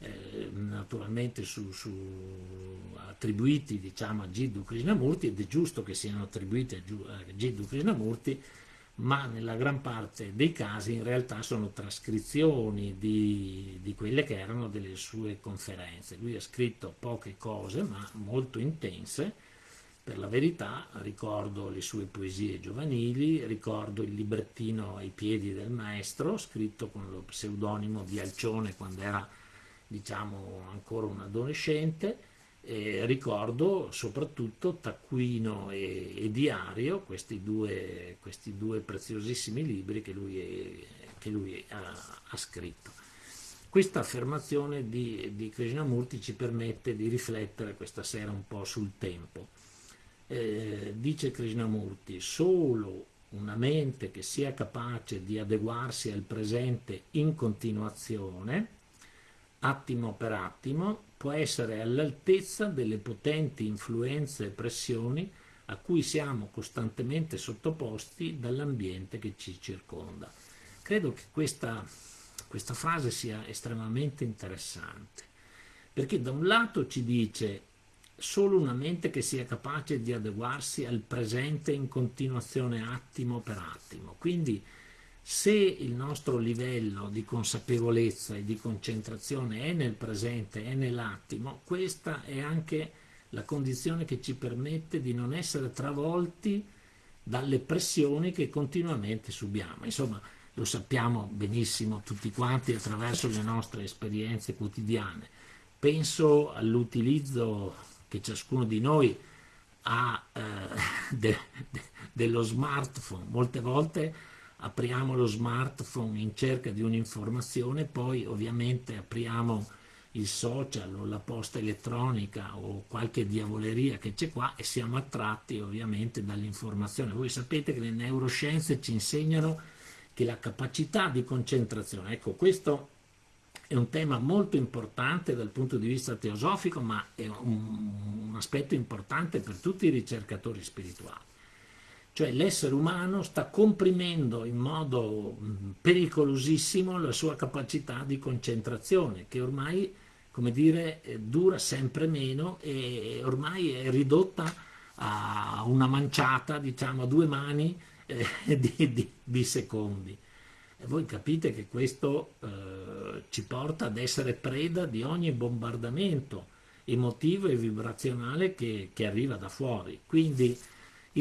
eh, naturalmente su, su, attribuiti diciamo, a Jiddu Krishnamurti ed è giusto che siano attribuiti a, Jiddu Krishnamurti ma nella gran parte dei casi in realtà sono trascrizioni di, di, quelle che erano delle sue conferenze. Lui ha scritto poche cose ma molto intense, per la verità ricordo le sue poesie giovanili, ricordo il librettino ai piedi del maestro, scritto con lo pseudonimo di Alcione quando era diciamo ancora un adolescente, eh, ricordo soprattutto Taccuino e, e Diario, questi due, questi due, preziosissimi libri che lui, è, che lui ha, ha, scritto. Questa affermazione di, di Krishnamurti ci permette di riflettere questa sera un po' sul tempo. eh, dice Krishnamurti, solo una mente che sia capace di adeguarsi al presente in continuazione, attimo per attimo, può essere all'altezza delle potenti influenze e pressioni a cui siamo costantemente sottoposti dall'ambiente che ci circonda. Credo che questa, questa frase sia estremamente interessante, perché da un lato ci dice solo una mente che sia capace di adeguarsi al presente in continuazione attimo per attimo. Quindi se il nostro livello di consapevolezza e di concentrazione è nel presente, è nell'attimo, questa è anche la condizione che ci permette di non essere travolti dalle pressioni che continuamente subiamo. Insomma, lo sappiamo benissimo tutti quanti attraverso le nostre esperienze quotidiane. Penso all'utilizzo che ciascuno di noi ha eh, de, de, dello smartphone. Molte volte apriamo lo smartphone in cerca di un'informazione, poi ovviamente apriamo il social o la posta elettronica o qualche diavoleria che c'è qua e siamo attratti ovviamente dall'informazione. Voi sapete che le neuroscienze ci insegnano che la capacità di concentrazione, ecco questo è un tema molto importante dal punto di vista teosofico, ma è un, un aspetto importante per tutti i ricercatori spirituali. Cioè l'essere umano sta comprimendo in modo pericolosissimo la sua capacità di concentrazione, che ormai, come dire, eh, dura sempre meno e ormai è ridotta a una manciata, diciamo, a due mani eh, di, di, di secondi. E voi capite che questo eh, ci porta ad essere preda di ogni bombardamento emotivo e vibrazionale che, che arriva da fuori. Quindi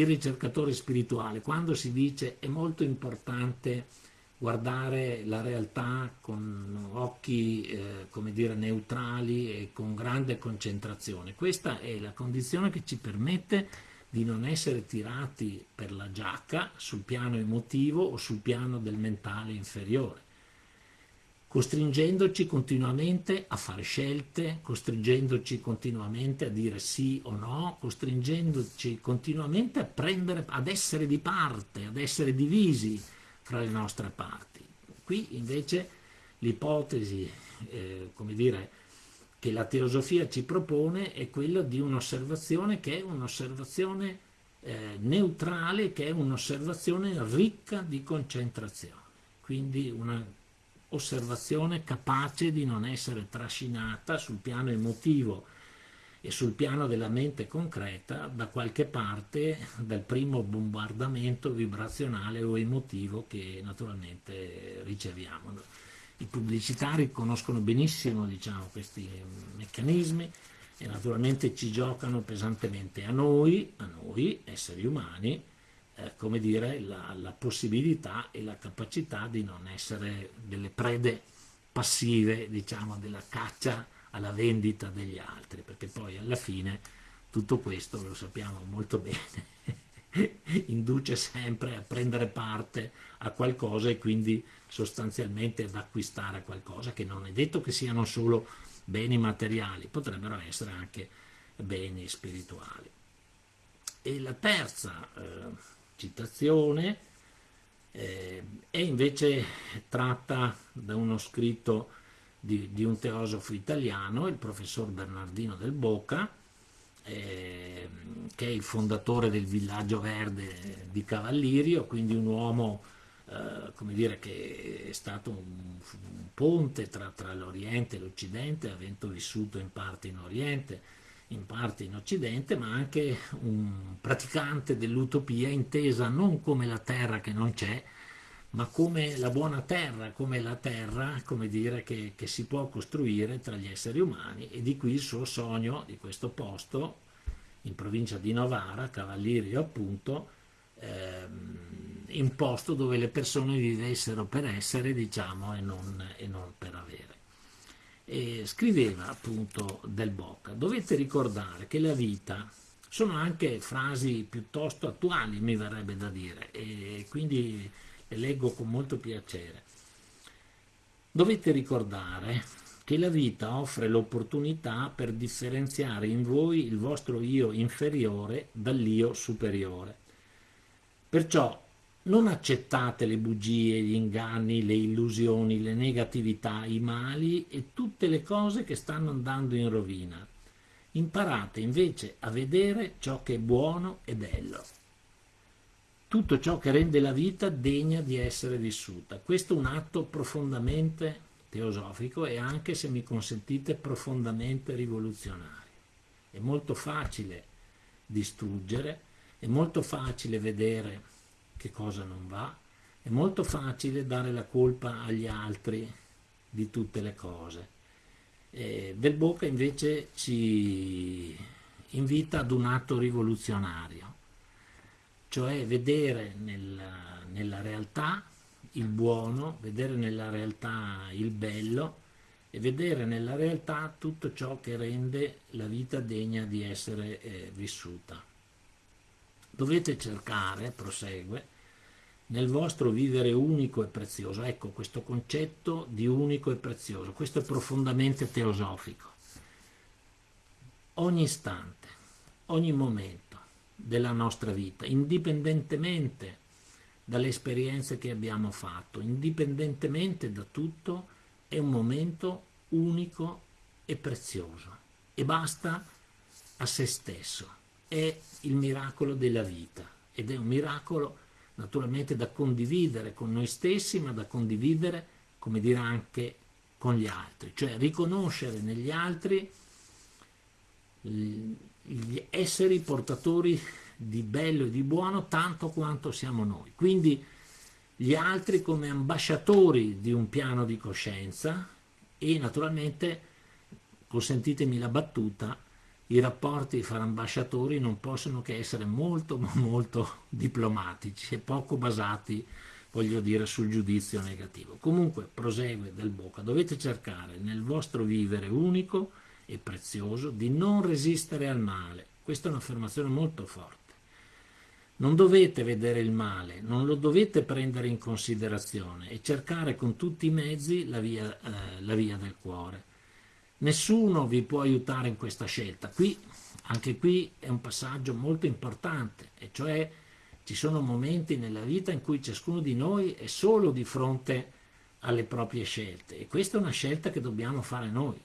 il ricercatore spirituale, quando si dice è molto importante guardare la realtà con occhi, eh, come dire, neutrali e con grande concentrazione, questa è la condizione che ci permette di non essere tirati per la giacca sul piano emotivo o sul piano del mentale inferiore, costringendoci continuamente a fare scelte, costringendoci continuamente a dire sì o no, costringendoci continuamente a prendere, ad essere di parte, ad essere divisi fra le nostre parti. Qui invece l'ipotesi, eh, come dire, che la teosofia ci propone è quella di un'osservazione che è un'osservazione eh, neutrale, che è un'osservazione ricca di concentrazione, quindi un'osservazione capace di non essere trascinata sul piano emotivo e sul piano della mente concreta da qualche parte dal primo bombardamento vibrazionale o emotivo che naturalmente riceviamo. I pubblicitari conoscono benissimo diciamo, questi meccanismi e naturalmente ci giocano pesantemente a noi, a noi esseri umani, eh, come dire, la, la possibilità e la capacità di non essere delle prede passive, diciamo, della caccia alla vendita degli altri, perché poi alla fine tutto questo lo sappiamo molto bene, induce sempre a prendere parte a qualcosa e quindi sostanzialmente ad acquistare qualcosa che non è detto che siano solo beni materiali, potrebbero essere anche beni spirituali. E la terza eh, citazione eh, è invece tratta da uno scritto di, di, un teosofo italiano, il professor Bernardino del Boca, eh, che è il fondatore del villaggio verde di Cavallirio, quindi un uomo eh, come dire, che è stato un, un ponte tra, tra l'Oriente e l'Occidente, avendo vissuto in parte in Oriente, in parte in Occidente, ma anche un praticante dell'utopia intesa non come la terra che non c'è, ma come la buona terra, come la terra, come dire, che, che, si può costruire tra gli esseri umani e di qui il suo sogno di questo posto in provincia di Novara, Cavallirio appunto, ehm, in posto dove le persone vivessero per essere, diciamo, e non, e non per avere. E scriveva appunto Del Bocca, dovete ricordare che la vita sono anche frasi piuttosto attuali, mi verrebbe da dire, e quindi le leggo con molto piacere. Dovete ricordare che la vita offre l'opportunità per differenziare in voi il vostro io inferiore dall'io superiore. Perciò non accettate le bugie, gli inganni, le illusioni, le negatività, i mali e tutte le cose che stanno andando in rovina. Imparate invece a vedere ciò che è buono e bello. Tutto ciò che rende la vita degna di essere vissuta. Questo è un atto profondamente teosofico e anche, se mi consentite, profondamente rivoluzionario. È molto facile distruggere, è molto facile vedere che cosa non va, è molto facile dare la colpa agli altri di tutte le cose. Eh, Del Bocca invece ci invita ad un atto rivoluzionario, cioè vedere nella, nella realtà il buono, vedere nella realtà il bello e vedere nella realtà tutto ciò che rende la vita degna di essere eh, vissuta. Dovete cercare, prosegue, nel vostro vivere unico e prezioso. Ecco questo concetto di unico e prezioso, questo è profondamente teosofico. Ogni istante, ogni momento della nostra vita, indipendentemente dalle esperienze che abbiamo fatto, indipendentemente da tutto, è un momento unico e prezioso e basta a se stesso. È il miracolo della vita ed è un miracolo naturalmente da condividere con noi stessi, ma da condividere, come dire, anche con gli altri, cioè riconoscere negli altri gli esseri portatori di bello e di buono tanto quanto siamo noi. Quindi gli altri come ambasciatori di un piano di coscienza e naturalmente, consentitemi la battuta, i rapporti fra ambasciatori non possono che essere molto molto diplomatici e poco basati voglio dire sul giudizio negativo. Comunque prosegue del Bocca dovete cercare nel vostro vivere unico e prezioso di non resistere al male. Questa è un'affermazione molto forte. Non dovete vedere il male, non lo dovete prendere in considerazione e cercare con tutti i mezzi la via, eh, la via del cuore. Nessuno vi può aiutare in questa scelta. Qui, anche qui è un passaggio molto importante, e cioè ci sono momenti nella vita in cui ciascuno di noi è solo di fronte alle proprie scelte e questa è una scelta che dobbiamo fare noi.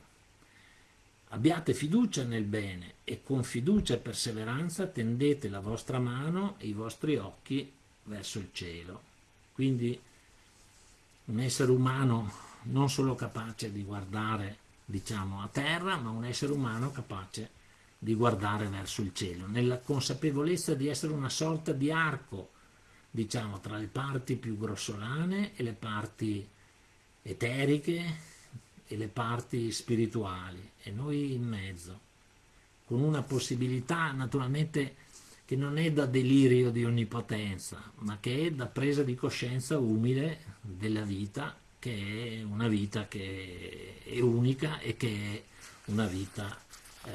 Abbiate fiducia nel bene e con fiducia e perseveranza tendete la vostra mano e i vostri occhi verso il cielo. Quindi un essere umano non solo capace di guardare diciamo a terra, ma un essere umano capace di guardare verso il cielo, nella consapevolezza di essere una sorta di arco, diciamo, tra le parti più grossolane e le parti eteriche e le parti spirituali e noi in mezzo, con una possibilità naturalmente che non è da delirio di onnipotenza, ma che è da presa di coscienza umile della vita, che è una vita che è unica e che è una vita eh,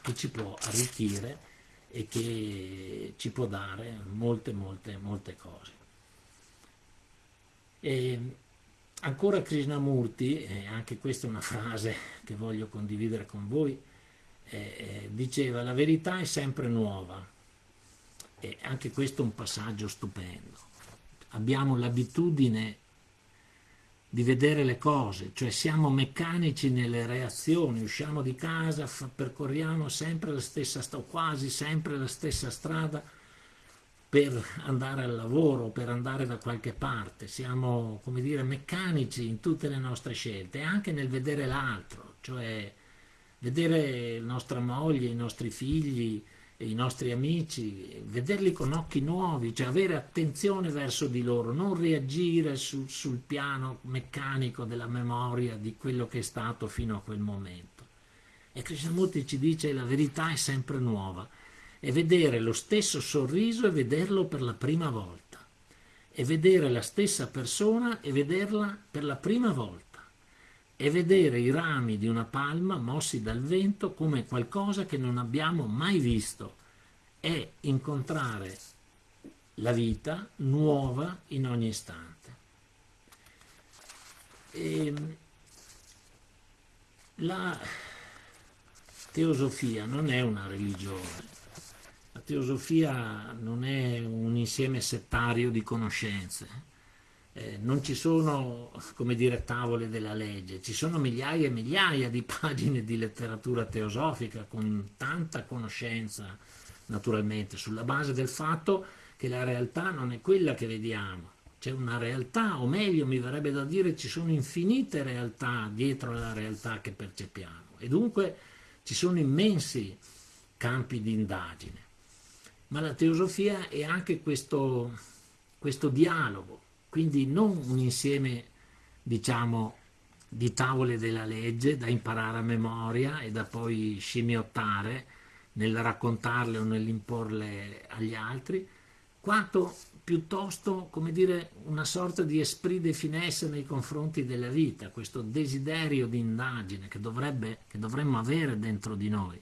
che ci può arricchire e che ci può dare molte molte molte cose. E Ancora Krishnamurti, e anche questa è una frase che voglio condividere con voi, eh, eh, diceva la verità è sempre nuova e anche questo è un passaggio stupendo. Abbiamo l'abitudine di vedere le cose, cioè siamo meccanici nelle reazioni, usciamo di casa, percorriamo sempre la stessa quasi sempre la stessa strada, per andare al lavoro, per andare da qualche parte, siamo come dire meccanici in tutte le nostre scelte anche nel vedere l'altro, cioè vedere nostra moglie, i nostri figli, i nostri amici, vederli con occhi nuovi, cioè avere attenzione verso di loro, non reagire su, sul piano meccanico della memoria di quello che è stato fino a quel momento. E Krishnamurti ci dice che la verità è sempre nuova, e vedere lo stesso sorriso e vederlo per la prima volta, e vedere la stessa persona e vederla per la prima volta, e vedere i rami di una palma mossi dal vento come qualcosa che non abbiamo mai visto, e incontrare la vita nuova in ogni istante. E La teosofia non è una religione, la teosofia non è un insieme settario di conoscenze, eh, non ci sono, come dire, tavole della legge, ci sono migliaia e migliaia di pagine di letteratura teosofica con tanta conoscenza, naturalmente, sulla base del fatto che la realtà non è quella che vediamo, c'è una realtà, o meglio mi verrebbe da dire ci sono infinite realtà dietro alla realtà che percepiamo e dunque ci sono immensi campi di indagine. Ma la teosofia è anche questo, questo dialogo, quindi non un insieme, diciamo, di tavole della legge da imparare a memoria e da poi scimmiottare nel raccontarle o nell'imporle agli altri, quanto piuttosto, come dire, una sorta di esprit de finesse nei confronti della vita, questo desiderio di indagine che, dovrebbe, che dovremmo avere dentro di noi.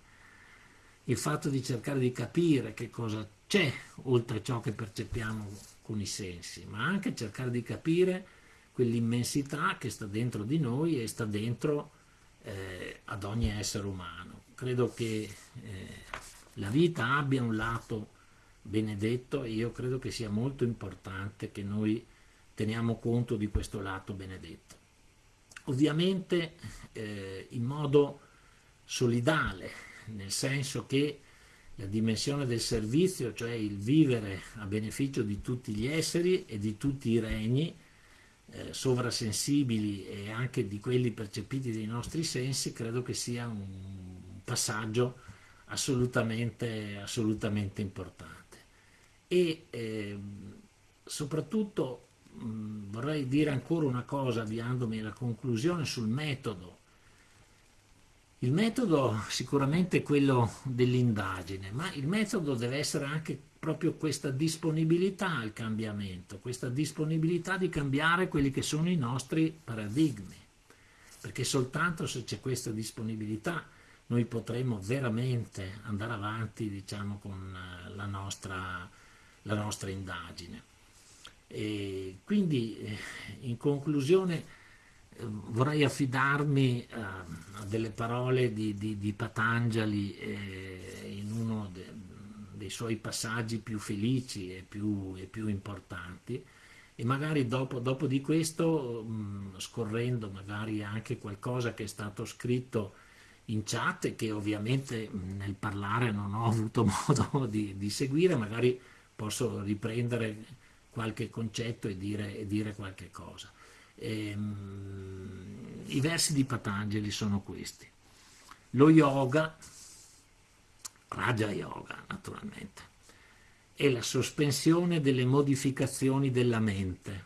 Il fatto di cercare di capire che cosa c'è oltre ciò che percepiamo con i sensi, ma anche cercare di capire quell'immensità che sta dentro di noi e sta dentro eh, ad ogni essere umano. Credo che eh, la vita abbia un lato benedetto e io credo che sia molto importante che noi teniamo conto di questo lato benedetto. Ovviamente eh, in modo solidale, nel senso che la dimensione del servizio, cioè il vivere a beneficio di tutti gli esseri e di tutti i regni, eh, sovrasensibili e anche di quelli percepiti dai nostri sensi, credo che sia un passaggio assolutamente, assolutamente importante e eh, soprattutto mh, vorrei dire ancora una cosa avviandomi alla conclusione sul metodo. Il metodo sicuramente è quello dell'indagine, ma il metodo deve essere anche proprio questa disponibilità al cambiamento, questa disponibilità di cambiare quelli che sono i nostri paradigmi, perché soltanto se c'è questa disponibilità noi potremo veramente andare avanti diciamo, con eh, la nostra la nostra indagine. E quindi eh, in conclusione vorrei affidarmi a, a delle parole di, di, di Patanjali eh, in uno de, dei suoi passaggi più felici e più, e più importanti e magari dopo, dopo di questo mh, scorrendo magari anche qualcosa che è stato scritto in chat e che ovviamente nel parlare non ho avuto modo di, di seguire, magari posso riprendere qualche concetto e dire, e dire qualche cosa. E, um, I versi di Patangeli sono questi. Lo yoga, Raja Yoga naturalmente, è la sospensione delle modificazioni della mente.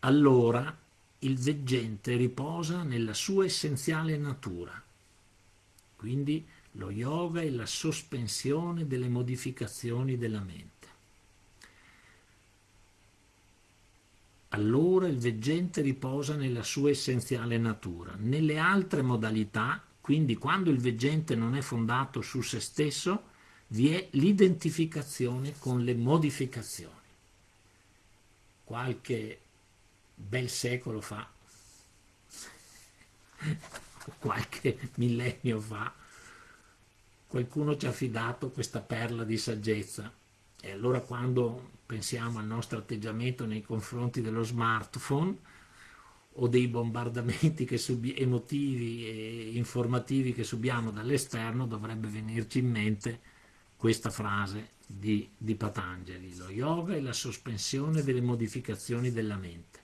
Allora il veggente riposa nella sua essenziale natura. Quindi lo yoga è la sospensione delle modificazioni della mente. Allora il veggente riposa nella sua essenziale natura. Nelle altre modalità, quindi quando il veggente non è fondato su se stesso, vi è l'identificazione con le modificazioni. Qualche bel secolo fa, qualche millennio fa, qualcuno ci ha affidato questa perla di saggezza e allora quando pensiamo al nostro atteggiamento nei confronti dello smartphone o dei bombardamenti emotivi e informativi che subiamo dall'esterno dovrebbe venirci in mente questa frase di, di Patangeli lo yoga è la sospensione delle modificazioni della mente.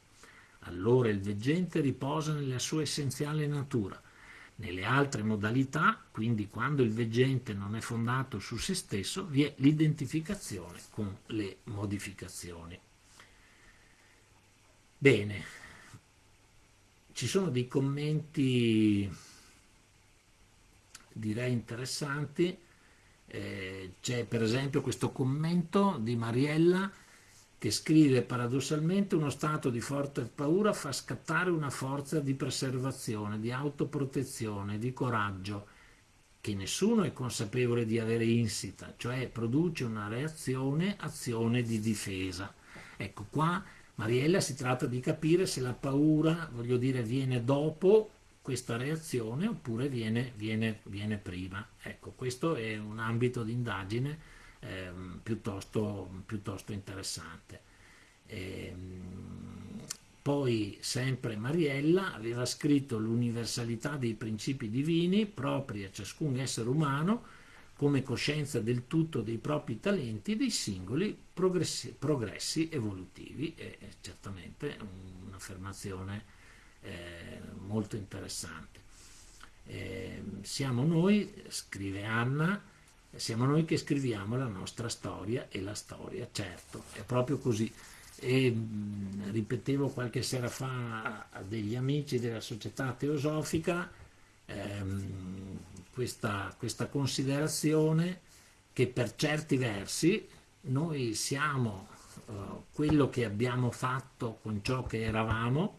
Allora il veggente riposa nella sua essenziale natura nelle altre modalità, quindi quando il veggente non è fondato su se stesso, vi è l'identificazione con le modificazioni. Bene, ci sono dei commenti direi interessanti, eh, c'è per esempio questo commento di Mariella che scrive paradossalmente uno stato di forte paura fa scattare una forza di preservazione, di autoprotezione, di coraggio che nessuno è consapevole di avere insita, cioè produce una reazione, azione di difesa. Ecco qua Mariella si tratta di capire se la paura, voglio dire, viene dopo questa reazione oppure viene, viene, viene prima. Ecco, questo è un ambito di indagine eh, piuttosto, piuttosto, interessante. E, ehm, poi sempre Mariella aveva scritto l'universalità dei principi divini propri a ciascun essere umano come coscienza del tutto dei propri talenti dei singoli progressi, progressi evolutivi. È, certamente un'affermazione eh, molto interessante. Eh, siamo noi, scrive Anna, siamo noi che scriviamo la nostra storia e la storia, certo, è proprio così. E mh, ripetevo qualche sera fa a degli amici della società teosofica ehm, questa, questa considerazione che per certi versi noi siamo uh, quello che abbiamo fatto con ciò che eravamo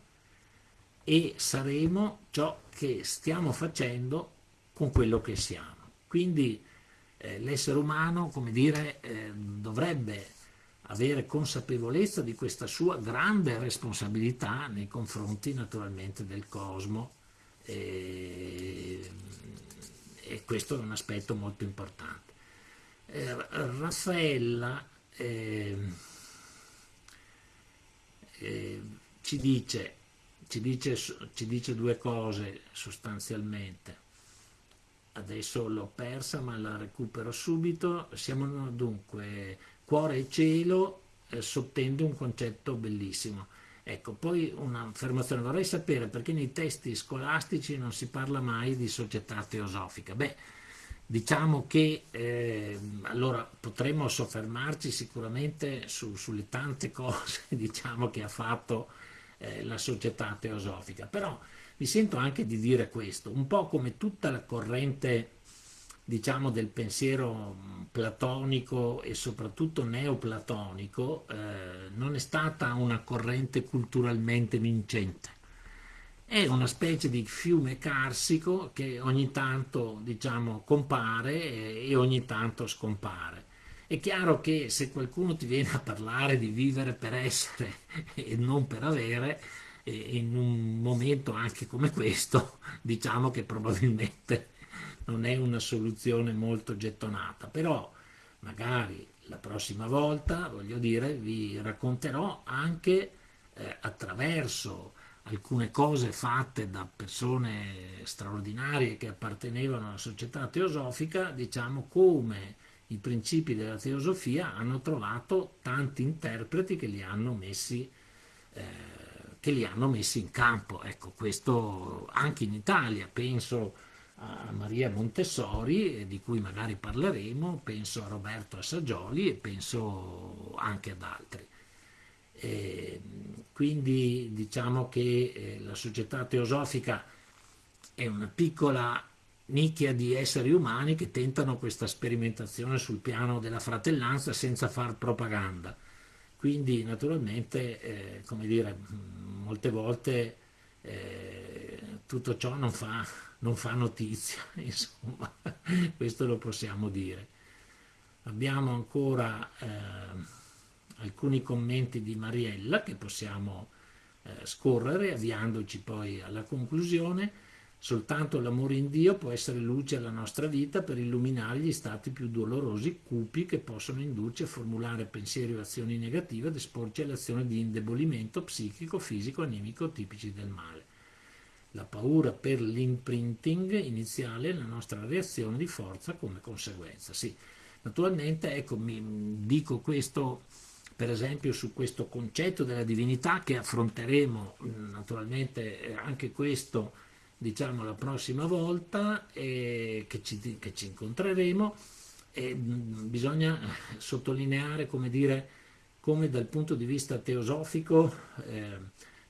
e saremo ciò che stiamo facendo con quello che siamo. Quindi eh, l'essere umano, come dire, eh, dovrebbe avere consapevolezza di questa sua grande responsabilità nei confronti naturalmente del cosmo e, e questo è un aspetto molto importante. Eh, Raffaella eh, eh, ci, dice, ci, dice, ci dice due cose sostanzialmente adesso l'ho persa ma la recupero subito, siamo dunque cuore e cielo eh, sottende un concetto bellissimo. Ecco, poi un'affermazione, vorrei sapere perché nei testi scolastici non si parla mai di società teosofica. Beh, diciamo che eh, allora potremmo soffermarci sicuramente su, sulle tante cose diciamo, che ha fatto eh, la società teosofica, però mi sento anche di dire questo, un po' come tutta la corrente diciamo del pensiero platonico e soprattutto neoplatonico eh, non è stata una corrente culturalmente vincente. È una specie di fiume carsico che ogni tanto diciamo, compare e ogni tanto scompare. È chiaro che se qualcuno ti viene a parlare di vivere per essere e non per avere, in un momento anche come questo, diciamo che probabilmente non è una soluzione molto gettonata, però magari la prossima volta, voglio dire, vi racconterò anche eh, attraverso alcune cose fatte da persone straordinarie che appartenevano alla società teosofica, diciamo come i principi della teosofia hanno trovato tanti interpreti che li hanno messi eh, che li hanno messi in campo. Ecco, questo anche in Italia, penso a Maria Montessori, di cui magari parleremo, penso a Roberto Assagioli e penso anche ad altri. E quindi diciamo che eh, la società teosofica è una piccola nicchia di esseri umani che tentano questa sperimentazione sul piano della fratellanza senza far propaganda. Quindi naturalmente, eh, come dire, molte volte eh, tutto ciò non fa, non fa notizia, insomma, questo lo possiamo dire. Abbiamo ancora eh, alcuni commenti di Mariella che possiamo eh, scorrere avviandoci poi alla conclusione. Soltanto l'amore in Dio può essere luce alla nostra vita per illuminare gli stati più dolorosi, cupi, che possono indurci a formulare pensieri o azioni negative ed esporci all'azione di indebolimento psichico, fisico, animico tipici del male. La paura per l'imprinting iniziale è la nostra reazione di forza come conseguenza. Sì, naturalmente, ecco, mi dico questo per esempio su questo concetto della divinità che affronteremo naturalmente anche questo diciamo la prossima volta eh, che, ci, che, ci, incontreremo. E bisogna sottolineare come dire come dal punto di vista teosofico eh,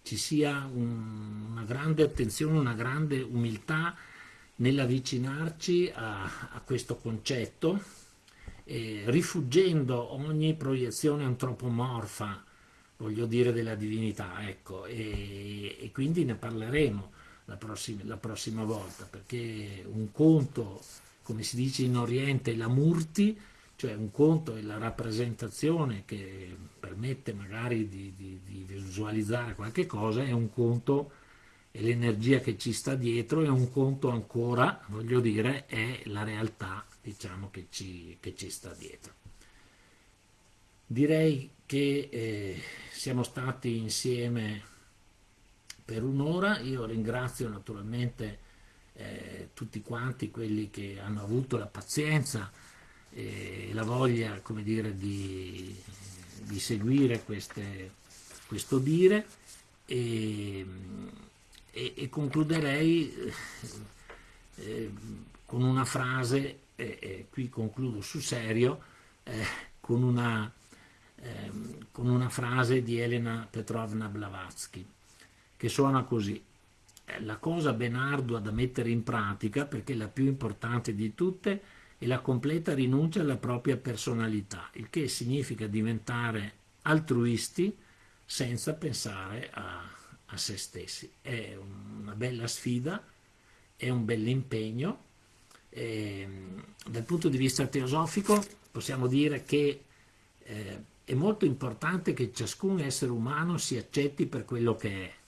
ci sia un, una grande attenzione, una grande umiltà nell'avvicinarci a, a, questo concetto, eh, rifuggendo ogni proiezione antropomorfa, voglio dire, della divinità, ecco, e, e quindi ne parleremo la prossima, la prossima volta, perché un conto, come si dice in Oriente, la murti, cioè un conto è la rappresentazione che permette magari di, di, di visualizzare qualche cosa, e un conto è è l'energia che ci sta dietro e un conto ancora, voglio dire, è la realtà diciamo, che, ci, che ci sta dietro. Direi che eh, siamo stati insieme per un'ora, io ringrazio naturalmente eh, tutti quanti quelli che hanno avuto la pazienza e la voglia come dire, di, di seguire queste, questo dire. E, e, e concluderei eh, eh con una frase, e qui concludo sul serio, eh, con una, ehm, con una frase di Elena Petrovna Blavatsky che suona così la cosa ben ardua da mettere in pratica, perché la più importante di tutte, è la completa rinuncia alla propria personalità, il che significa diventare altruisti senza pensare a, a se stessi. È una bella sfida, è un bell'impegno. dal punto di vista teosofico possiamo dire che eh, è molto importante che ciascun essere umano si accetti per quello che è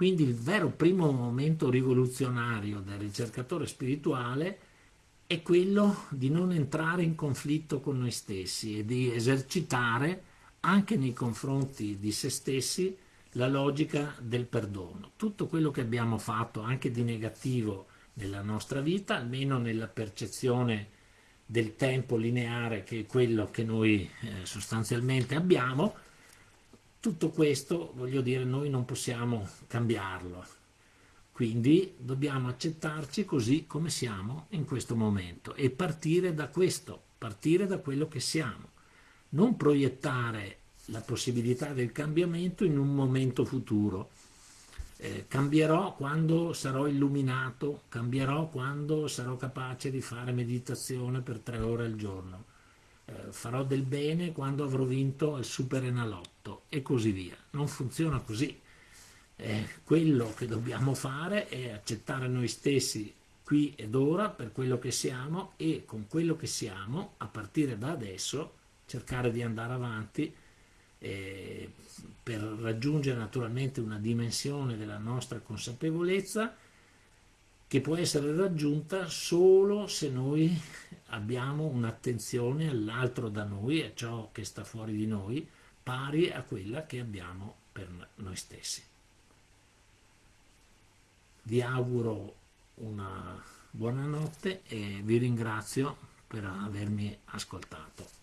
quindi il vero primo momento rivoluzionario del ricercatore spirituale è quello di non entrare in conflitto con noi stessi e di esercitare anche nei confronti di se stessi la logica del perdono. Tutto quello che abbiamo fatto anche di negativo nella nostra vita, almeno nella percezione del tempo lineare che è quello che noi eh, sostanzialmente abbiamo, tutto questo, voglio dire, noi non possiamo cambiarlo, quindi dobbiamo accettarci così come siamo in questo momento e partire da questo, partire da quello che siamo, non proiettare la possibilità del cambiamento in un momento futuro. Eh, cambierò quando sarò illuminato, cambierò quando sarò capace di fare meditazione per tre ore al giorno eh, farò del bene quando avrò vinto il super enalotto e così via. Non funziona così. Eh, quello che dobbiamo fare è accettare noi stessi qui ed ora per quello che siamo e con quello che siamo, a partire da adesso, cercare di andare avanti eh, per raggiungere naturalmente una dimensione della nostra consapevolezza che può essere raggiunta solo se noi abbiamo un'attenzione all'altro da noi, a ciò che sta fuori di noi, pari a quella che abbiamo per noi stessi. Vi auguro una buona notte e vi ringrazio per avermi ascoltato.